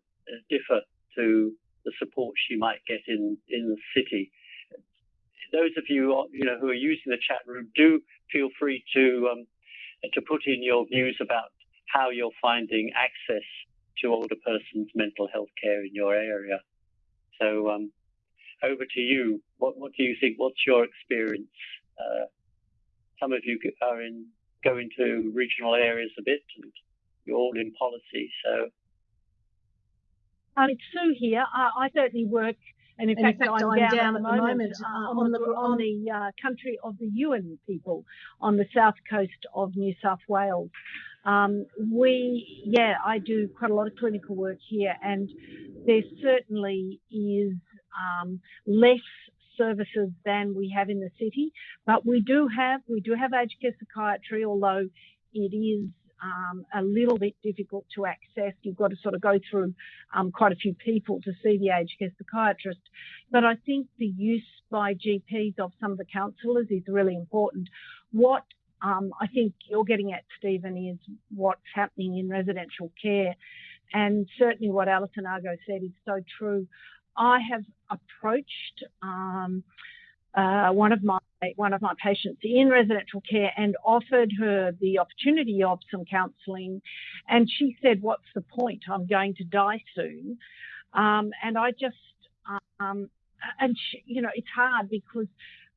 differ to the support she might get in, in the city? Those of you, you know, who are using the chat room, do feel free to um, to put in your views about how you're finding access to older persons' mental health care in your area. So um, over to you. What, what do you think? What's your experience? Uh, some of you are in going to regional areas a bit, and you're all in policy. So, um, it's Sue here. I, I certainly work, and in, and fact, in fact, I'm, I'm down, down, at the moment, moment uh, on, the on the uh, country of the Yuin people on the south coast of New South Wales. Um, we, yeah, I do quite a lot of clinical work here, and there certainly is um, less services than we have in the city, but we do have we do have aged care psychiatry, although it is um, a little bit difficult to access. You've got to sort of go through um, quite a few people to see the aged care psychiatrist. But I think the use by GPs of some of the counsellors is really important. What um, I think you're getting at, Stephen, is what's happening in residential care. And certainly what Alison Argo said is so true. I have approached um, uh, one of my one of my patients in residential care and offered her the opportunity of some counselling, and she said, "What's the point? I'm going to die soon." Um, and I just, um, and she, you know, it's hard because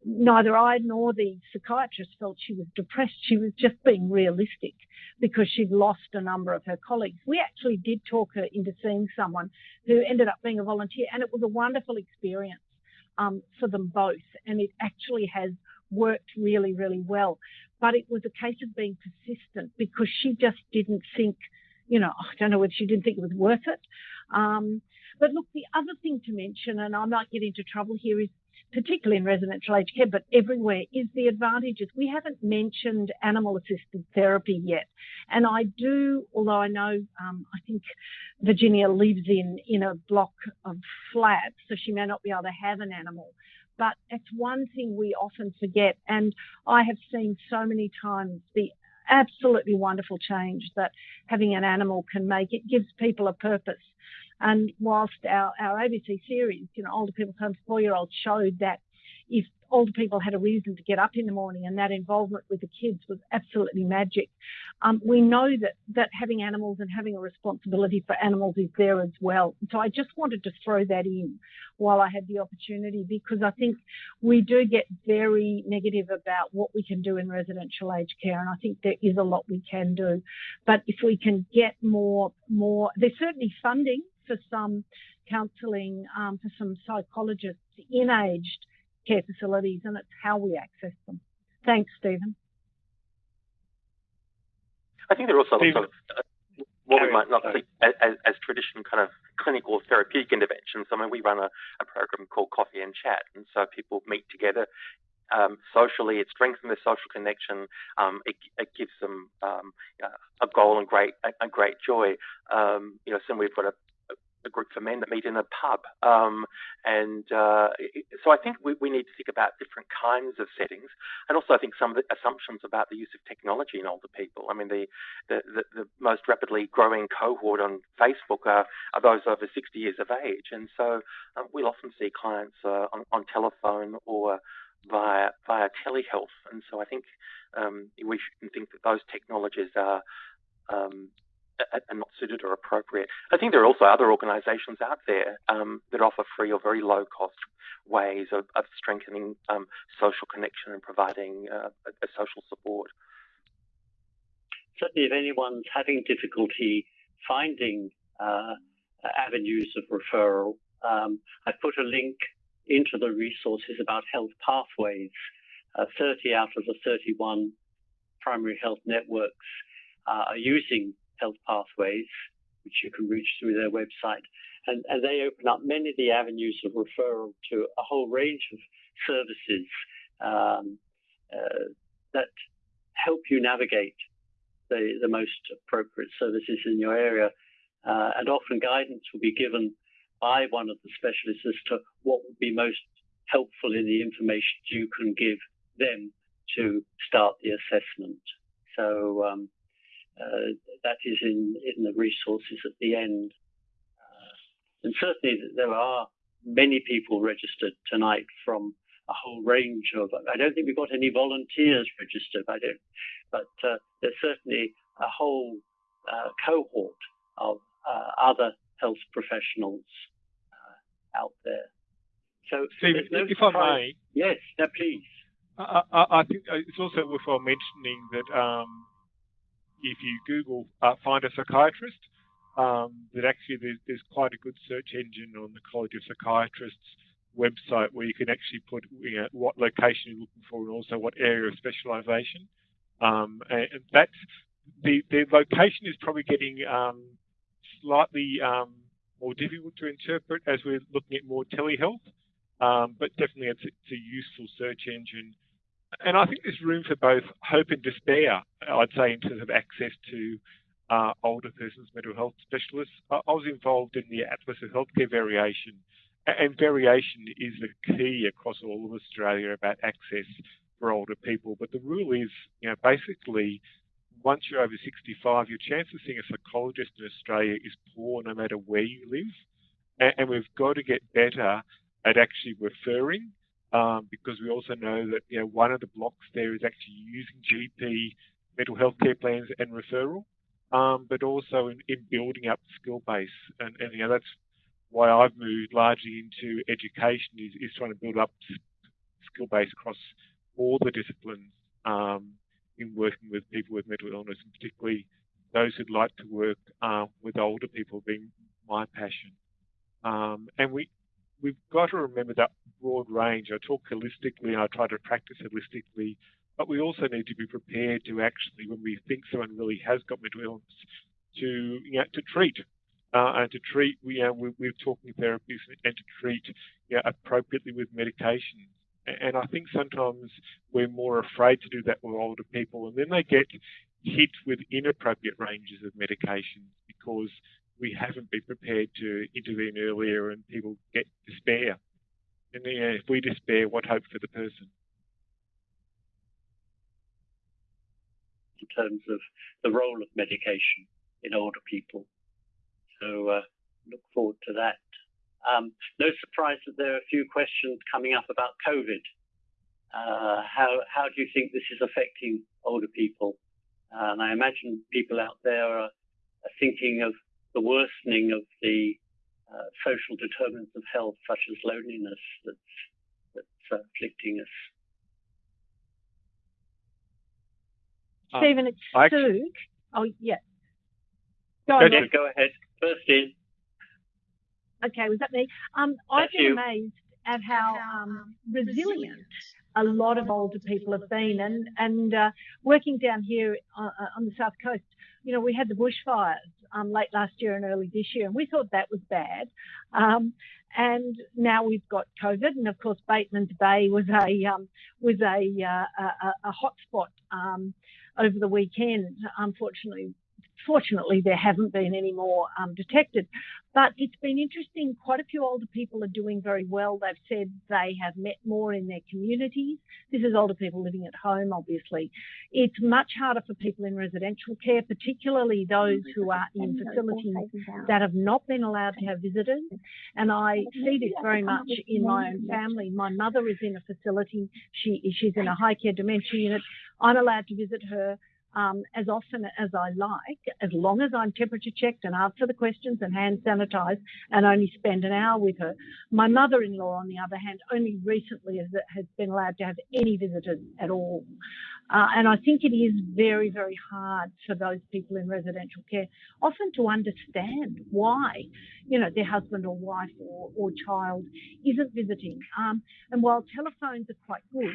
neither I nor the psychiatrist felt she was depressed. She was just being realistic because she'd lost a number of her colleagues. We actually did talk her into seeing someone who ended up being a volunteer, and it was a wonderful experience um, for them both. And it actually has worked really, really well. But it was a case of being persistent because she just didn't think, you know, I don't know whether she didn't think it was worth it. Um, but look, the other thing to mention, and I might get into trouble here, is particularly in residential aged care, but everywhere, is the advantages. We haven't mentioned animal assisted therapy yet. And I do, although I know, um, I think Virginia lives in, in a block of flats, so she may not be able to have an animal. But it's one thing we often forget. And I have seen so many times the absolutely wonderful change that having an animal can make. It gives people a purpose. And whilst our, our ABC series, you know, older people's homes, four year olds showed that if older people had a reason to get up in the morning and that involvement with the kids was absolutely magic. Um, we know that, that having animals and having a responsibility for animals is there as well. So I just wanted to throw that in while I had the opportunity because I think we do get very negative about what we can do in residential aged care and I think there is a lot we can do. But if we can get more, more, there's certainly funding for some counselling, um, for some psychologists in aged care facilities, and it's how we access them. Thanks, Stephen. I think there are also sort of uh, what we might not see as, as, traditional kind of clinical therapeutic interventions. I mean, we run a, a program called Coffee and Chat, and so people meet together um, socially. It strengthens their social connection. Um, it, it, gives them um, a goal and great a, a great joy. Um, you know, so we've got a, a group for men that meet in a pub. Um, and uh, so I think we, we, need to think about different kinds of settings. And also, I think some of the assumptions about the use of technology in older people. I mean, the, the, the, the most rapidly growing cohort on Facebook are, are, those over 60 years of age. And so um, we'll often see clients uh, on, on, telephone or via, via telehealth. And so I think um, we should think that those technologies are um, are not suited or appropriate. I think there are also other organisations out there um, that offer free or very low cost ways of, of strengthening um, social connection and providing uh, a, social support. Certainly, if anyone's having difficulty finding uh, avenues of referral, um, I put a link into the resources about health pathways. Uh, 30 out of the 31 primary health networks uh, are using health pathways, which you can reach through their website. And, and they open up many of the avenues of referral to a whole range of services um, uh, that help you navigate the, the most appropriate services in your area. Uh, and often guidance will be given by one of the specialists as to what would be most helpful in the information you can give them to start the assessment. So um, uh, that is in, in the resources at the end. Uh, and certainly there are many people registered tonight from a whole range of, I don't think we've got any volunteers registered, I don't, but uh, there's certainly a whole uh, cohort of uh, other health professionals uh, out there. So, Stephen, no if I may. Yes, no, please. I, I, I, think it's also worthwhile mentioning that um, if you Google uh, find a psychiatrist, um, that actually there's, there's, quite a good search engine on the College of Psychiatrists website where you can actually put you know, what location you're looking for and also what area of specialisation. Um, and that's the, the location is probably getting um, slightly um, more difficult to interpret as we're looking at more telehealth, um, but definitely it's, it's a useful search engine and I think there's room for both hope and despair, I'd say, in terms of access to uh, older persons mental health specialists. I, was involved in the Atlas of Healthcare Variation, and variation is the key across all of Australia about access for older people. But the rule is, you know, basically, once you're over 65, your chance of seeing a psychologist in Australia is poor no matter where you live. And, and we've got to get better at actually referring um, because we also know that you know one of the blocks there is actually using GP mental health care plans and referral, um, but also in, in, building up the skill base. And, and, you know that's why I've moved largely into education is, is trying to build up skill base across all the disciplines um, in working with people with mental illness, and particularly those who'd like to work um, with older people being my passion. Um, and we we've got to remember that broad range. I talk holistically I try to practice holistically, but we also need to be prepared to actually, when we think someone really has got mental illness, to you know, to treat. Uh, and to treat, know, we're, we're talking therapies and to treat you know, appropriately with medication. And I think sometimes we're more afraid to do that with older people, and then they get hit with inappropriate ranges of medications because we haven't been prepared to intervene earlier and people get despair. And you know, if we despair, what hope for the person? In terms of the role of medication in older people. So uh, look forward to that. Um, no surprise that there are a few questions coming up about COVID. Uh, how, how do you think this is affecting older people? Uh, and I imagine people out there are, are thinking of the worsening of the uh, social determinants of health, such as loneliness, that's, that's uh, afflicting us. Uh, Stephen, it's I, Sue. Oh, yeah. Go, on, go ahead. First in. Okay, was that me? Um, I've been you. amazed at how um, resilient a lot of older people have been, and and uh, working down here uh, uh on the south coast, you know, we had the bushfires um, late last year and early this year, and we thought that was bad. Um, and now we've got COVID, and of course Batemans Bay was a um, was a, uh, a, a hotspot um, over the weekend. Unfortunately, fortunately, there haven't been any more um, detected. But it's been interesting. Quite a few older people are doing very well. They've said they have met more in their communities. This is older people living at home, obviously. It's much harder for people in residential care, particularly those who are in facilities that have not been allowed to have visitors. And I see this very much in my own family. My mother is in a facility. She, she's in a high care dementia unit. I'm allowed to visit her um, as often as I like, as long as I'm temperature checked and answer the questions and hand sanitized and only spend an hour with her. My mother-in-law, on the other hand, only recently has, has been allowed to have any visitors at all. Uh, and I think it is very, very hard for those people in residential care often to understand why, you know, their husband or wife or, or child isn't visiting. Um, and while telephones are quite good,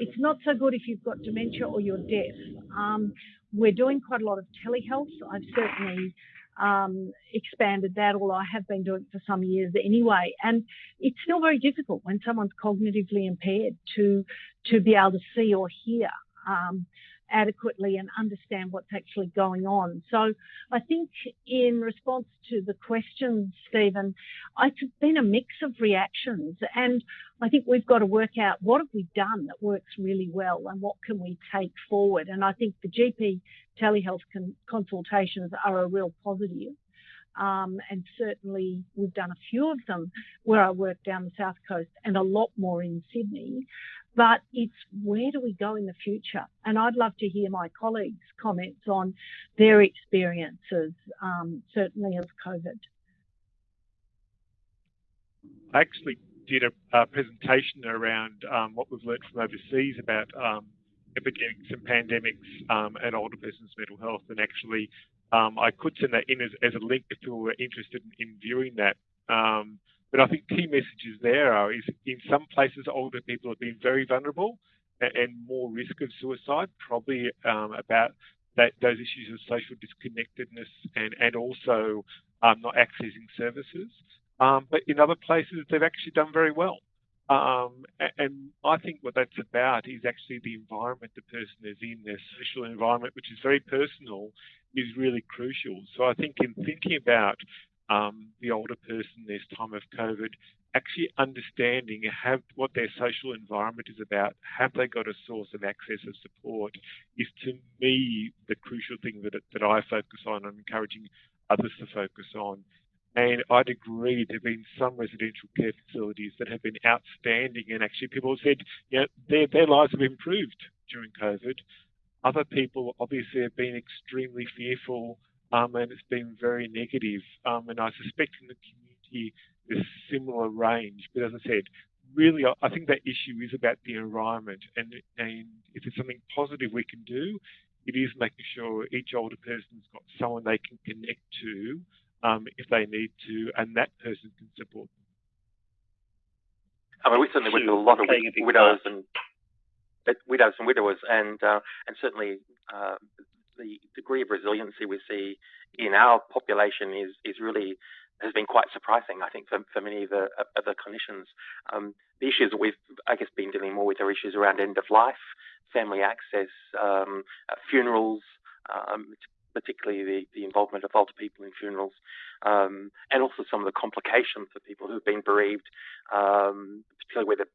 it's not so good if you've got dementia or you're deaf. Um, we're doing quite a lot of telehealth. I've certainly um, expanded that, although I have been doing it for some years anyway. And it's still very difficult when someone's cognitively impaired to to be able to see or hear um, adequately and understand what's actually going on. So I think in response to the questions, Stephen, it's been a mix of reactions and I think we've got to work out what have we done that works really well and what can we take forward. And I think the GP telehealth con- consultations are a real positive. Um, and certainly we've done a few of them where I work down the south coast and a lot more in Sydney but it's where do we go in the future? And I'd love to hear my colleagues' comments on their experiences, um, certainly of COVID. I actually did a, a presentation around um, what we've learned from overseas about um, epidemics and pandemics um, and older person's mental health. And actually, um, I could send that in as, as, a link if you were interested in, in viewing that. But I think key messages there are is in some places older people have been very vulnerable and, and more risk of suicide, probably um, about that, those issues of social disconnectedness and, and also um, not accessing services. Um, but in other places, they've actually done very well. Um, and I think what that's about is actually the environment the person is in, their social environment, which is very personal, is really crucial. So I think in thinking about um, the older person this time of COVID, actually understanding have what their social environment is about, have they got a source of access of support, is to me the crucial thing that, that I focus on and encouraging others to focus on. And I'd agree there have been some residential care facilities that have been outstanding and actually people have said, you know, their, their lives have improved during COVID. Other people obviously have been extremely fearful um, and it's been very negative. Um, and I suspect in the community there's similar range. But as I said, really, I think that issue is about the environment, and and if there's something positive we can do, it is making sure each older person's got someone they can connect to um, if they need to, and that person can support them. I mean, we certainly work with a lot of widows and widows and widowers, and uh, and certainly uh, the degree of resiliency we see in our population is is really has been quite surprising, I think, for, for many of the, of the clinicians. Um, the issues that we've, I guess, been dealing more with are issues around end of life, family access, um, funerals, um, particularly the, the involvement of older people in funerals, um, and also some of the complications for people who've been bereaved, um, particularly where the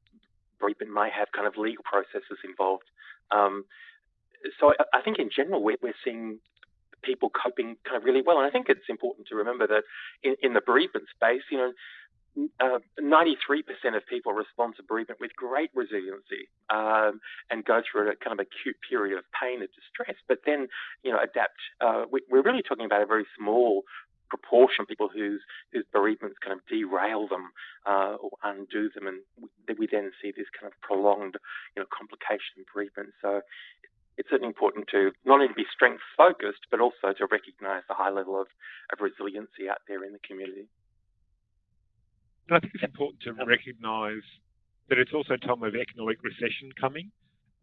bereavement may have kind of legal processes involved. Um, so I, think in general we're, we're seeing people coping kind of really well. And I think it's important to remember that in, in the bereavement space, you know, uh, 93% of people respond to bereavement with great resiliency um, and go through a kind of acute period of pain and distress, but then, you know, adapt. Uh, we, are really talking about a very small proportion of people whose whose bereavements kind of derail them uh, or undo them, and we, we then see this kind of prolonged, you know, complication bereavement. So it's certainly important to not only be strength focused, but also to recognise the high level of, of resiliency out there in the community. And I think it's important to recognise that it's also a time of economic recession coming.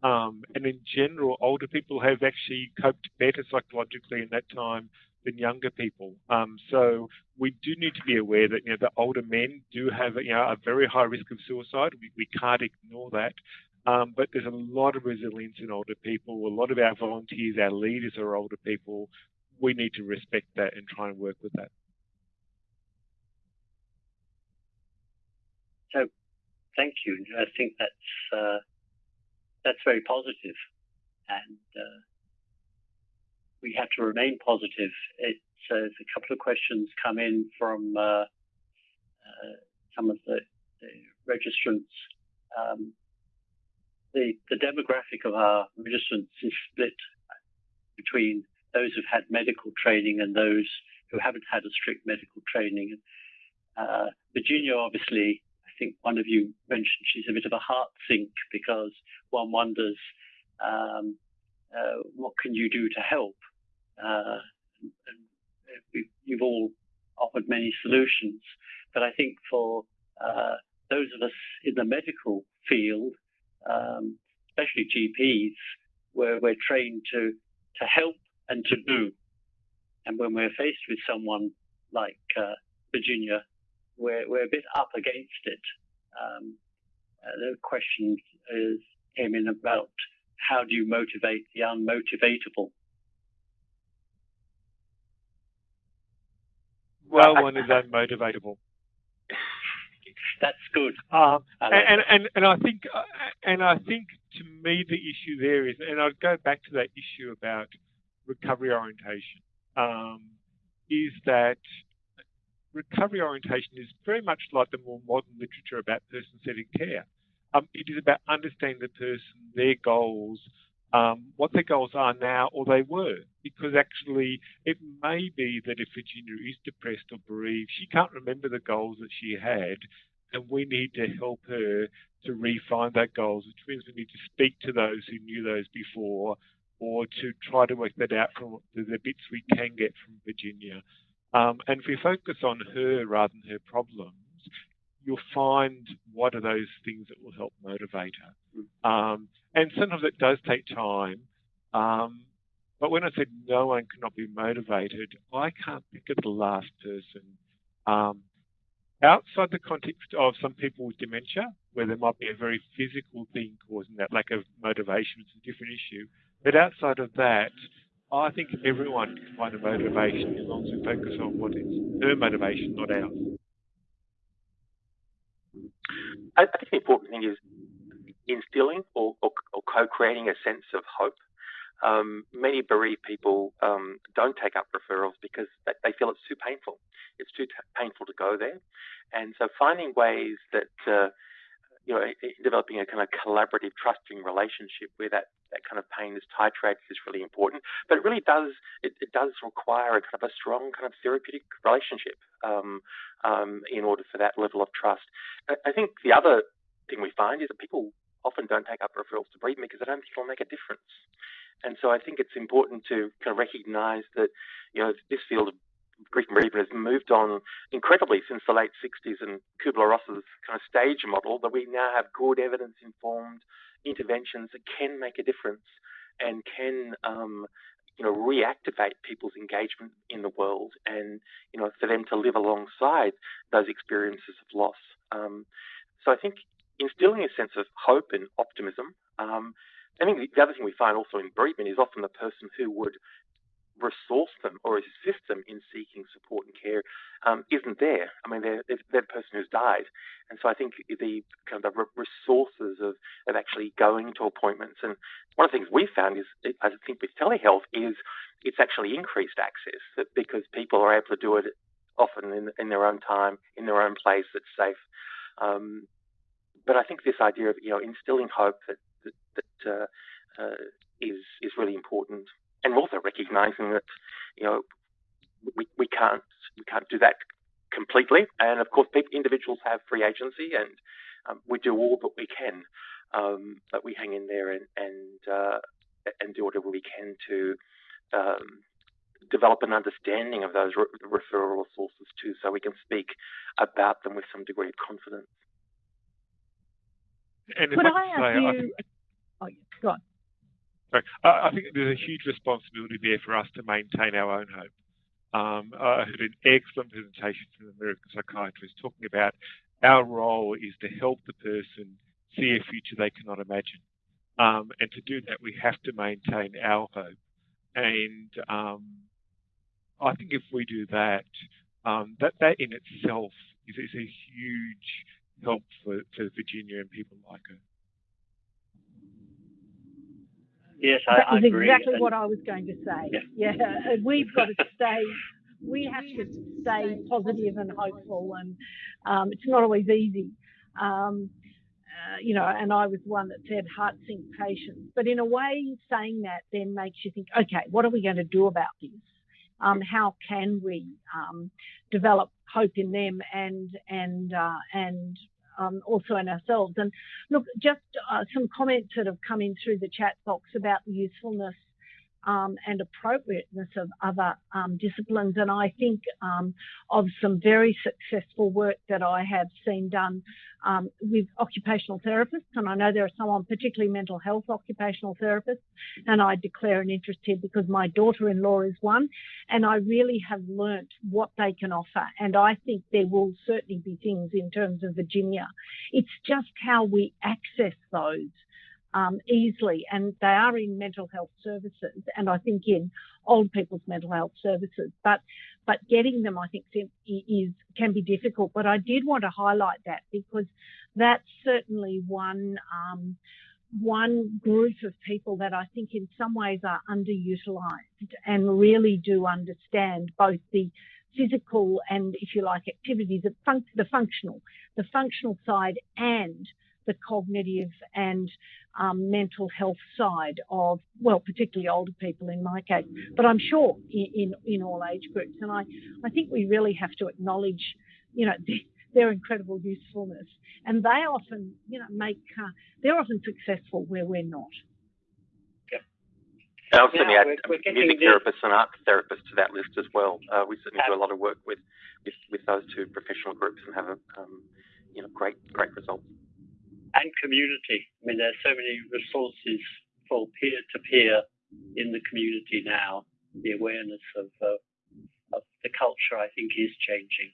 Um, and in general, older people have actually coped better psychologically in that time than younger people. Um, so we do need to be aware that you know the older men do have you know a very high risk of suicide. We, we can't ignore that. Um, but there's a lot of resilience in older people. A lot of our volunteers, our leaders are older people. We need to respect that and try and work with that. So, thank you. I think that's uh, that's very positive, and uh, we have to remain positive. It's uh, a couple of questions come in from uh, uh, some of the, the registrants. Um, the, the demographic of our registrants is split between those who've had medical training and those who haven't had a strict medical training. Uh, Virginia, obviously, I think one of you mentioned she's a bit of a heart sink because one wonders um, uh, what can you do to help. Uh, you've all offered many solutions, but I think for uh, those of us in the medical field, um, especially GPs, where we're trained to to help and to do, and when we're faced with someone like uh, Virginia, we're we're a bit up against it. Um, uh, the question is came in about how do you motivate the unmotivatable Well, one is unmotivatable. That's good. Um, like and, and, and I think uh, and I think to me the issue there is, and I'd go back to that issue about recovery orientation, um, is that recovery orientation is very much like the more modern literature about person-centered care. Um, it is about understanding the person, their goals, um, what their goals are now or they were. Because actually, it may be that if Virginia is depressed or bereaved, she can't remember the goals that she had, and we need to help her to refine that goals, which means we need to speak to those who knew those before or to try to work that out from the, bits we can get from Virginia. Um, and if we focus on her rather than her problems, you'll find what are those things that will help motivate her. Um, and sometimes it does take time. Um, but when I said no one cannot be motivated, I can't think of the last person um, outside the context of some people with dementia, where there might be a very physical thing causing that lack of motivation, it's a different issue. But outside of that, I think everyone can find a motivation as long as we focus on what is their motivation, not ours. I, think the important thing is instilling or, or, or co-creating a sense of hope. Um, many bereaved people um, don't take up referrals because they, feel it's too painful. It's too t- painful to go there, and so finding ways that uh, you know, developing a kind of collaborative, trusting relationship where that, that kind of pain is titrated is really important. But it really does it, it does require a kind of a strong kind of therapeutic relationship um, um, in order for that level of trust. I, I think the other thing we find is that people often don't take up referrals to bereavement because they don't think it'll make a difference. And so I think it's important to kind of recognise that you know this field of grief and bereavement has moved on incredibly since the late 60s and Kubler-Ross's kind of stage model that we now have good evidence-informed interventions that can make a difference and can um, you know reactivate people's engagement in the world and you know for them to live alongside those experiences of loss. Um, so I think instilling a sense of hope and optimism. Um, I think the other thing we find also in bereavement is often the person who would resource them or assist them in seeking support and care um, isn't there. I mean, they're, they're, the person who's died. And so I think the kind of the resources of, of actually going to appointments and one of the things we found is, I think with telehealth is it's actually increased access because people are able to do it often in, in their own time, in their own place that's safe. Um, but I think this idea of, you know, instilling hope that, that, that uh, uh, is, is really important and also recognizing that you know we, we can't we can't do that completely. And of course, people, individuals have free agency, and um, we do all that we can. Um, but we hang in there and and uh, and do whatever we can to um, develop an understanding of those re- referral sources too, so we can speak about them with some degree of confidence. And Could I, I ask you? Go on. I think there's a huge responsibility there for us to maintain our own hope. Um, I heard an excellent presentation from the American psychiatrist talking about our role is to help the person see a future they cannot imagine. Um, and to do that, we have to maintain our hope. And um, I think if we do that, um, that that in itself is, is a huge help for, for Virginia and people like her. Yes, I, that was exactly what I was going to say. Yeah, yeah. we've got to stay. We have to stay positive and hopeful, and um, it's not always easy. Um, uh, you know, and I was one that said heart sink patients. But in a way, saying that then makes you think, okay, what are we going to do about this? Um, how can we um, develop hope in them and and uh, and um, also in ourselves. And look, just uh, some comments that have come in through the chat box about the usefulness um, and appropriateness of other um, disciplines. And I think um, of some very successful work that I have seen done um, with occupational therapists. And I know there are some on particularly mental health occupational therapists. And I declare an interest here because my daughter-in-law is one. And I really have learnt what they can offer. And I think there will certainly be things in terms of Virginia. It's just how we access those um, easily, and they are in mental health services, and I think in old people's mental health services. But but getting them, I think, is can be difficult. But I did want to highlight that because that's certainly one. Um, one group of people that I think in some ways are underutilized and really do understand both the physical and, if you like, activities, the functional, the functional side and the cognitive and um, mental health side of, well, particularly older people in my case, but I'm sure in, in, in all age groups. And I, I think we really have to acknowledge, you know, their incredible usefulness. And they often, you know, make, uh, they're often successful where we're not. I also certainly add music therapists and art therapists to that list as well. Uh, we certainly do a lot of work with, with, with those two professional groups and have a, um, you know, great, great results and community. I mean, there's so many resources for peer-to-peer in the community now. The awareness of, uh, of the culture, I think, is changing.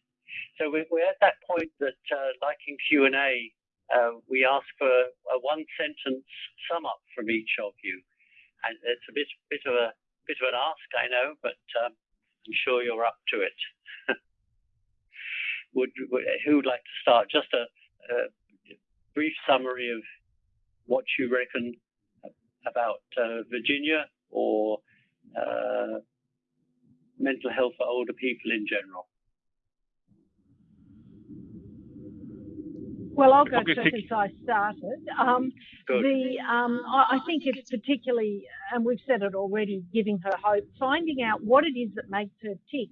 So we're, we're at that point that, uh, like in Q&A, uh, we ask for a one-sentence sum up from each of you, and it's a bit bit of a bit of an ask, I know, but um, I'm sure you're up to it. *laughs* would, who would like to start? Just a, a brief summary of what you reckon about uh, Virginia or uh, mental health for older people in general? Well, I'll go first since I started. Um, the um, I, I think it's particularly, and we've said it already, giving her hope, finding out what it is that makes her tick,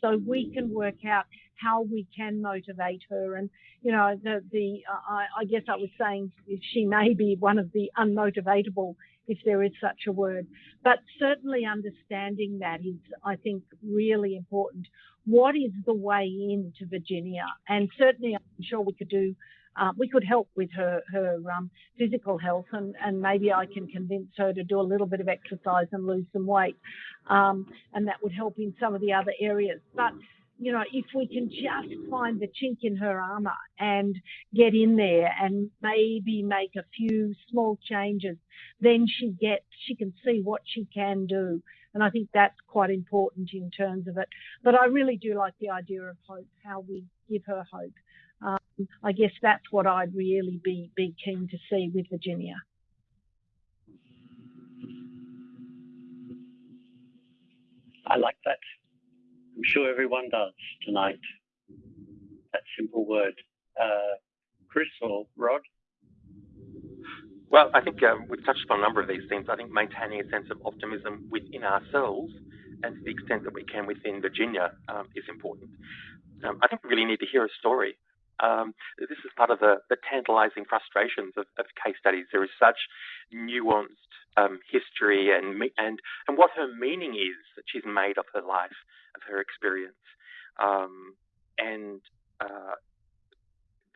so we can work out how we can motivate her. And you know, the the uh, I, I guess I was saying she may be one of the unmotivatable, if there is such a word. But certainly understanding that is, I think, really important. What is the way into Virginia? And certainly, I'm sure we could do uh, we could help with her her um, physical health, and, and maybe I can convince her to do a little bit of exercise and lose some weight, um, and that would help in some of the other areas. But you know, if we can just find the chink in her armor and get in there and maybe make a few small changes, then she gets, she can see what she can do. And I think that's quite important in terms of it. But I really do like the idea of hope, how we give her hope. I guess that's what I'd really be, be keen to see with Virginia. I like that. I'm sure everyone does tonight. That simple word. Uh, Chris or Rod? Well, I think um, we've touched upon a number of these things. I think maintaining a sense of optimism within ourselves and to the extent that we can within Virginia um, is important. Um, I think we really need to hear a story um, this is part of the, the tantalizing frustrations of, of, case studies. There is such nuanced um, history and, and, and what her meaning is that she's made of her life, of her experience. Um, and uh,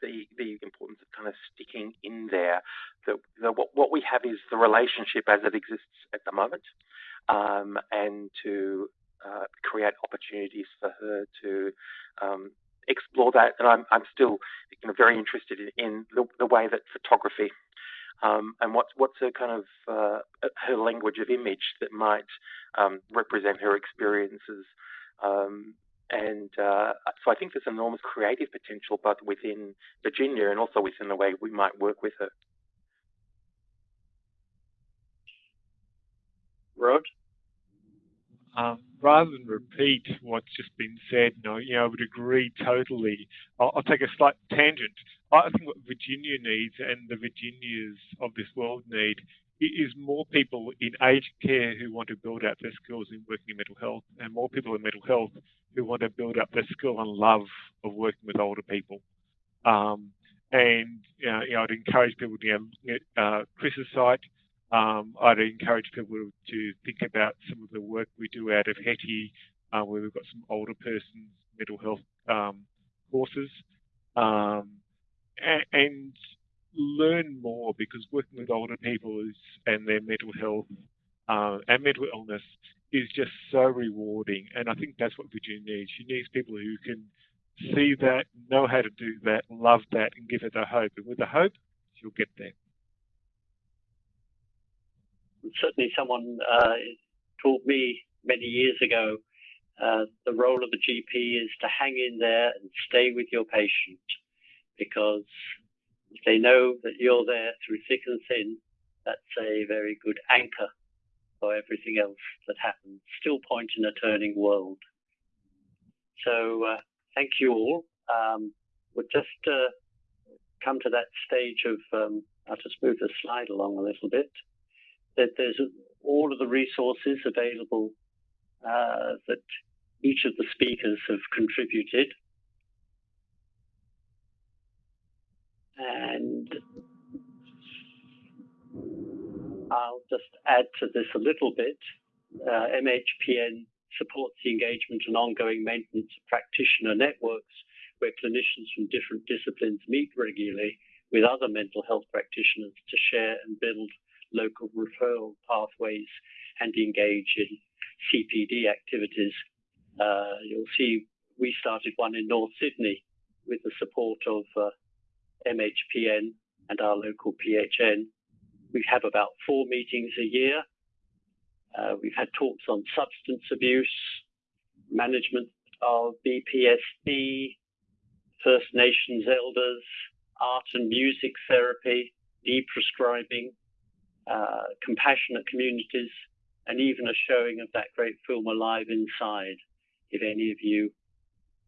the, the importance of kind of sticking in there. The, the, what, what we have is the relationship as it exists at the moment, um, and to uh, create opportunities for her to um, explore that. And I'm, I'm still you know, very interested in, in the, the, way that photography um, and what's what's her kind of uh, her language of image that might um, represent her experiences. Um, and uh, so I think there's enormous creative potential, both within Virginia and also within the way we might work with her. Rod? Rather than repeat what's just been said, no, you know, I would agree totally. I'll, I'll, take a slight tangent. I think what Virginia needs and the Virginias of this world need is more people in aged care who want to build up their skills in working in mental health, and more people in mental health who want to build up their skill and love of working with older people. Um, and you know, you know, I'd encourage people to you know, uh, Chris's site um, I'd encourage people to think about some of the work we do out of HETI, uh, where we've got some older persons mental health um, courses, um, and, and, learn more because working with older people is, and their mental health uh, and mental illness is just so rewarding. And I think that's what Virginia needs. She needs people who can see that, know how to do that, love that, and give her the hope. And with the hope, she'll get there certainly someone uh, told me many years ago uh, the role of the GP is to hang in there and stay with your patient because if they know that you're there through thick and thin, that's a very good anchor for everything else that happens. Still point in a turning world. So uh, thank you all. Um, we'll just uh, come to that stage of, um, I'll just move the slide along a little bit that there's all of the resources available uh, that each of the speakers have contributed. And I'll just add to this a little bit. Uh, MHPN supports the engagement and ongoing maintenance of practitioner networks where clinicians from different disciplines meet regularly with other mental health practitioners to share and build local referral pathways and engage in CPD activities. Uh, you'll see we started one in North Sydney with the support of uh, MHPN and our local PHN. We have about four meetings a year. Uh, we've had talks on substance abuse, management of BPSD, First Nations elders, art and music therapy, deprescribing, uh, compassionate communities, and even a showing of that great film Alive Inside. If any of you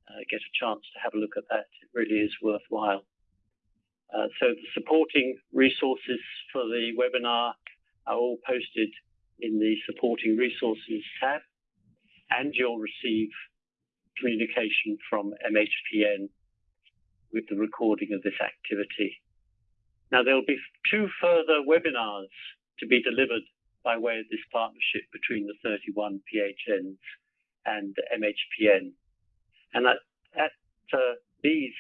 uh, get a chance to have a look at that, it really is worthwhile. Uh, so the supporting resources for the webinar are all posted in the supporting resources tab, and you'll receive communication from MHPN with the recording of this activity. Now, there will be two further webinars to be delivered by way of this partnership between the 31 PHNs and the MHPN. And at, at uh, these,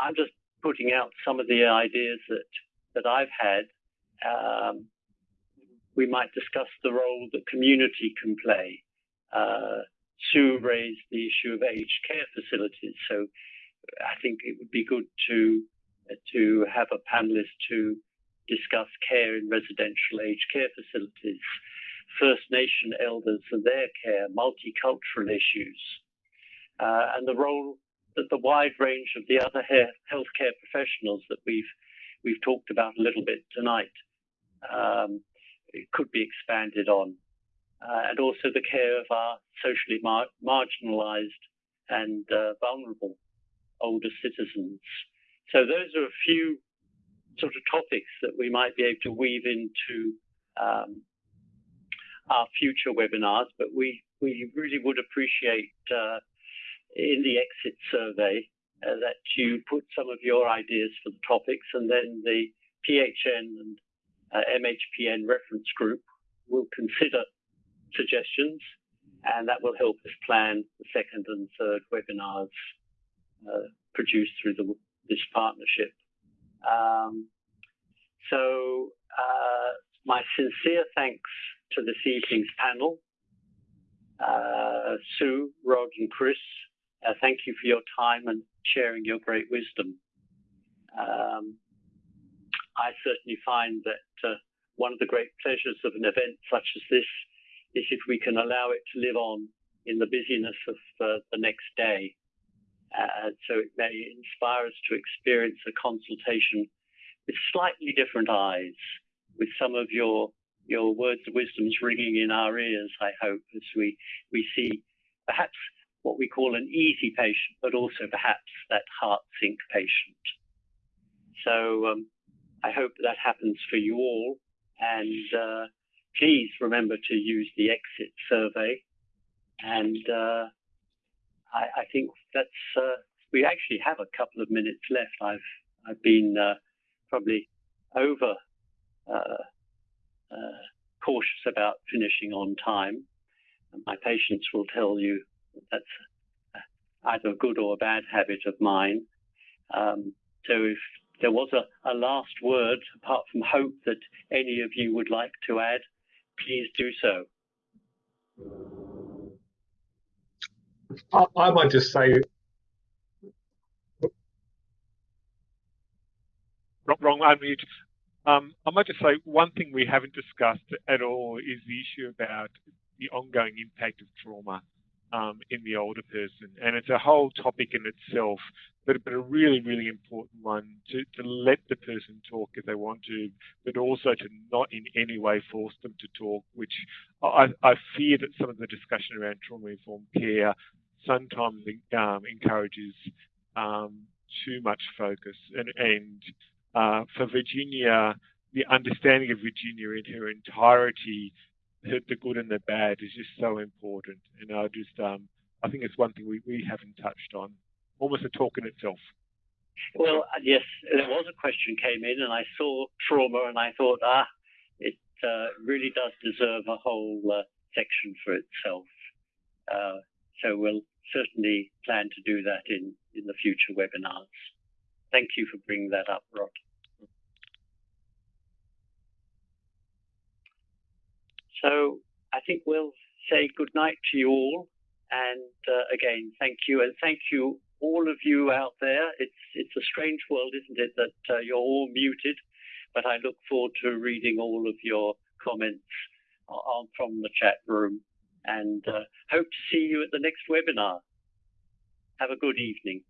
I'm just putting out some of the ideas that, that I've had. Um, we might discuss the role that community can play. Uh, Sue raised the issue of aged care facilities. So I think it would be good to to have a panelist to discuss care in residential aged care facilities, First Nation elders and their care, multicultural issues, uh, and the role that the wide range of the other healthcare professionals that we've we've talked about a little bit tonight um, could be expanded on, uh, and also the care of our socially mar- marginalised and uh, vulnerable older citizens. So those are a few sort of topics that we might be able to weave into um, our future webinars, but we, we really would appreciate uh, in the exit survey uh, that you put some of your ideas for the topics and then the PHN and uh, MHPN reference group will consider suggestions and that will help us plan the second and third webinars uh, produced through the this partnership. Um, so, uh, my sincere thanks to this evening's panel. Uh, Sue, Rod, and Chris, uh, thank you for your time and sharing your great wisdom. Um, I certainly find that uh, one of the great pleasures of an event such as this is if we can allow it to live on in the busyness of uh, the next day. Uh, so it may inspire us to experience a consultation with slightly different eyes, with some of your your words of wisdoms ringing in our ears, I hope, as we, we see perhaps what we call an easy patient, but also perhaps that heart sink patient. So um, I hope that happens for you all. And uh, please remember to use the exit survey. And uh, I, I, think that's, uh, we actually have a couple of minutes left. I've, I've been uh, probably over uh, uh, cautious about finishing on time. My patients will tell you that that's either a good or a bad habit of mine. Um, so if there was a, a, last word, apart from hope that any of you would like to add, please do so. I, might just say wrong unmute. Um, I might just say one thing we haven't discussed at all is the issue about the ongoing impact of trauma um, in the older person. And it's a whole topic in itself, but, but a really, really important one to, to let the person talk if they want to, but also to not in any way force them to talk, which I, I fear that some of the discussion around trauma-informed care sometimes um, encourages um, too much focus and, and uh, for Virginia, the understanding of Virginia in her entirety, the, good and the bad, is just so important. And I just, um, I think it's one thing we, we haven't touched on, almost a talk in itself. Well, yes, there was a question came in, and I saw trauma, and I thought, ah, it uh, really does deserve a whole uh, section for itself. Uh, so we'll certainly plan to do that in, in the future webinars. Thank you for bringing that up, Rod. So I think we'll say good night to you all. And uh, again, thank you. And thank you, all of you out there. It's, it's a strange world, isn't it, that uh, you're all muted. But I look forward to reading all of your comments on, from the chat room and uh, hope to see you at the next webinar. Have a good evening.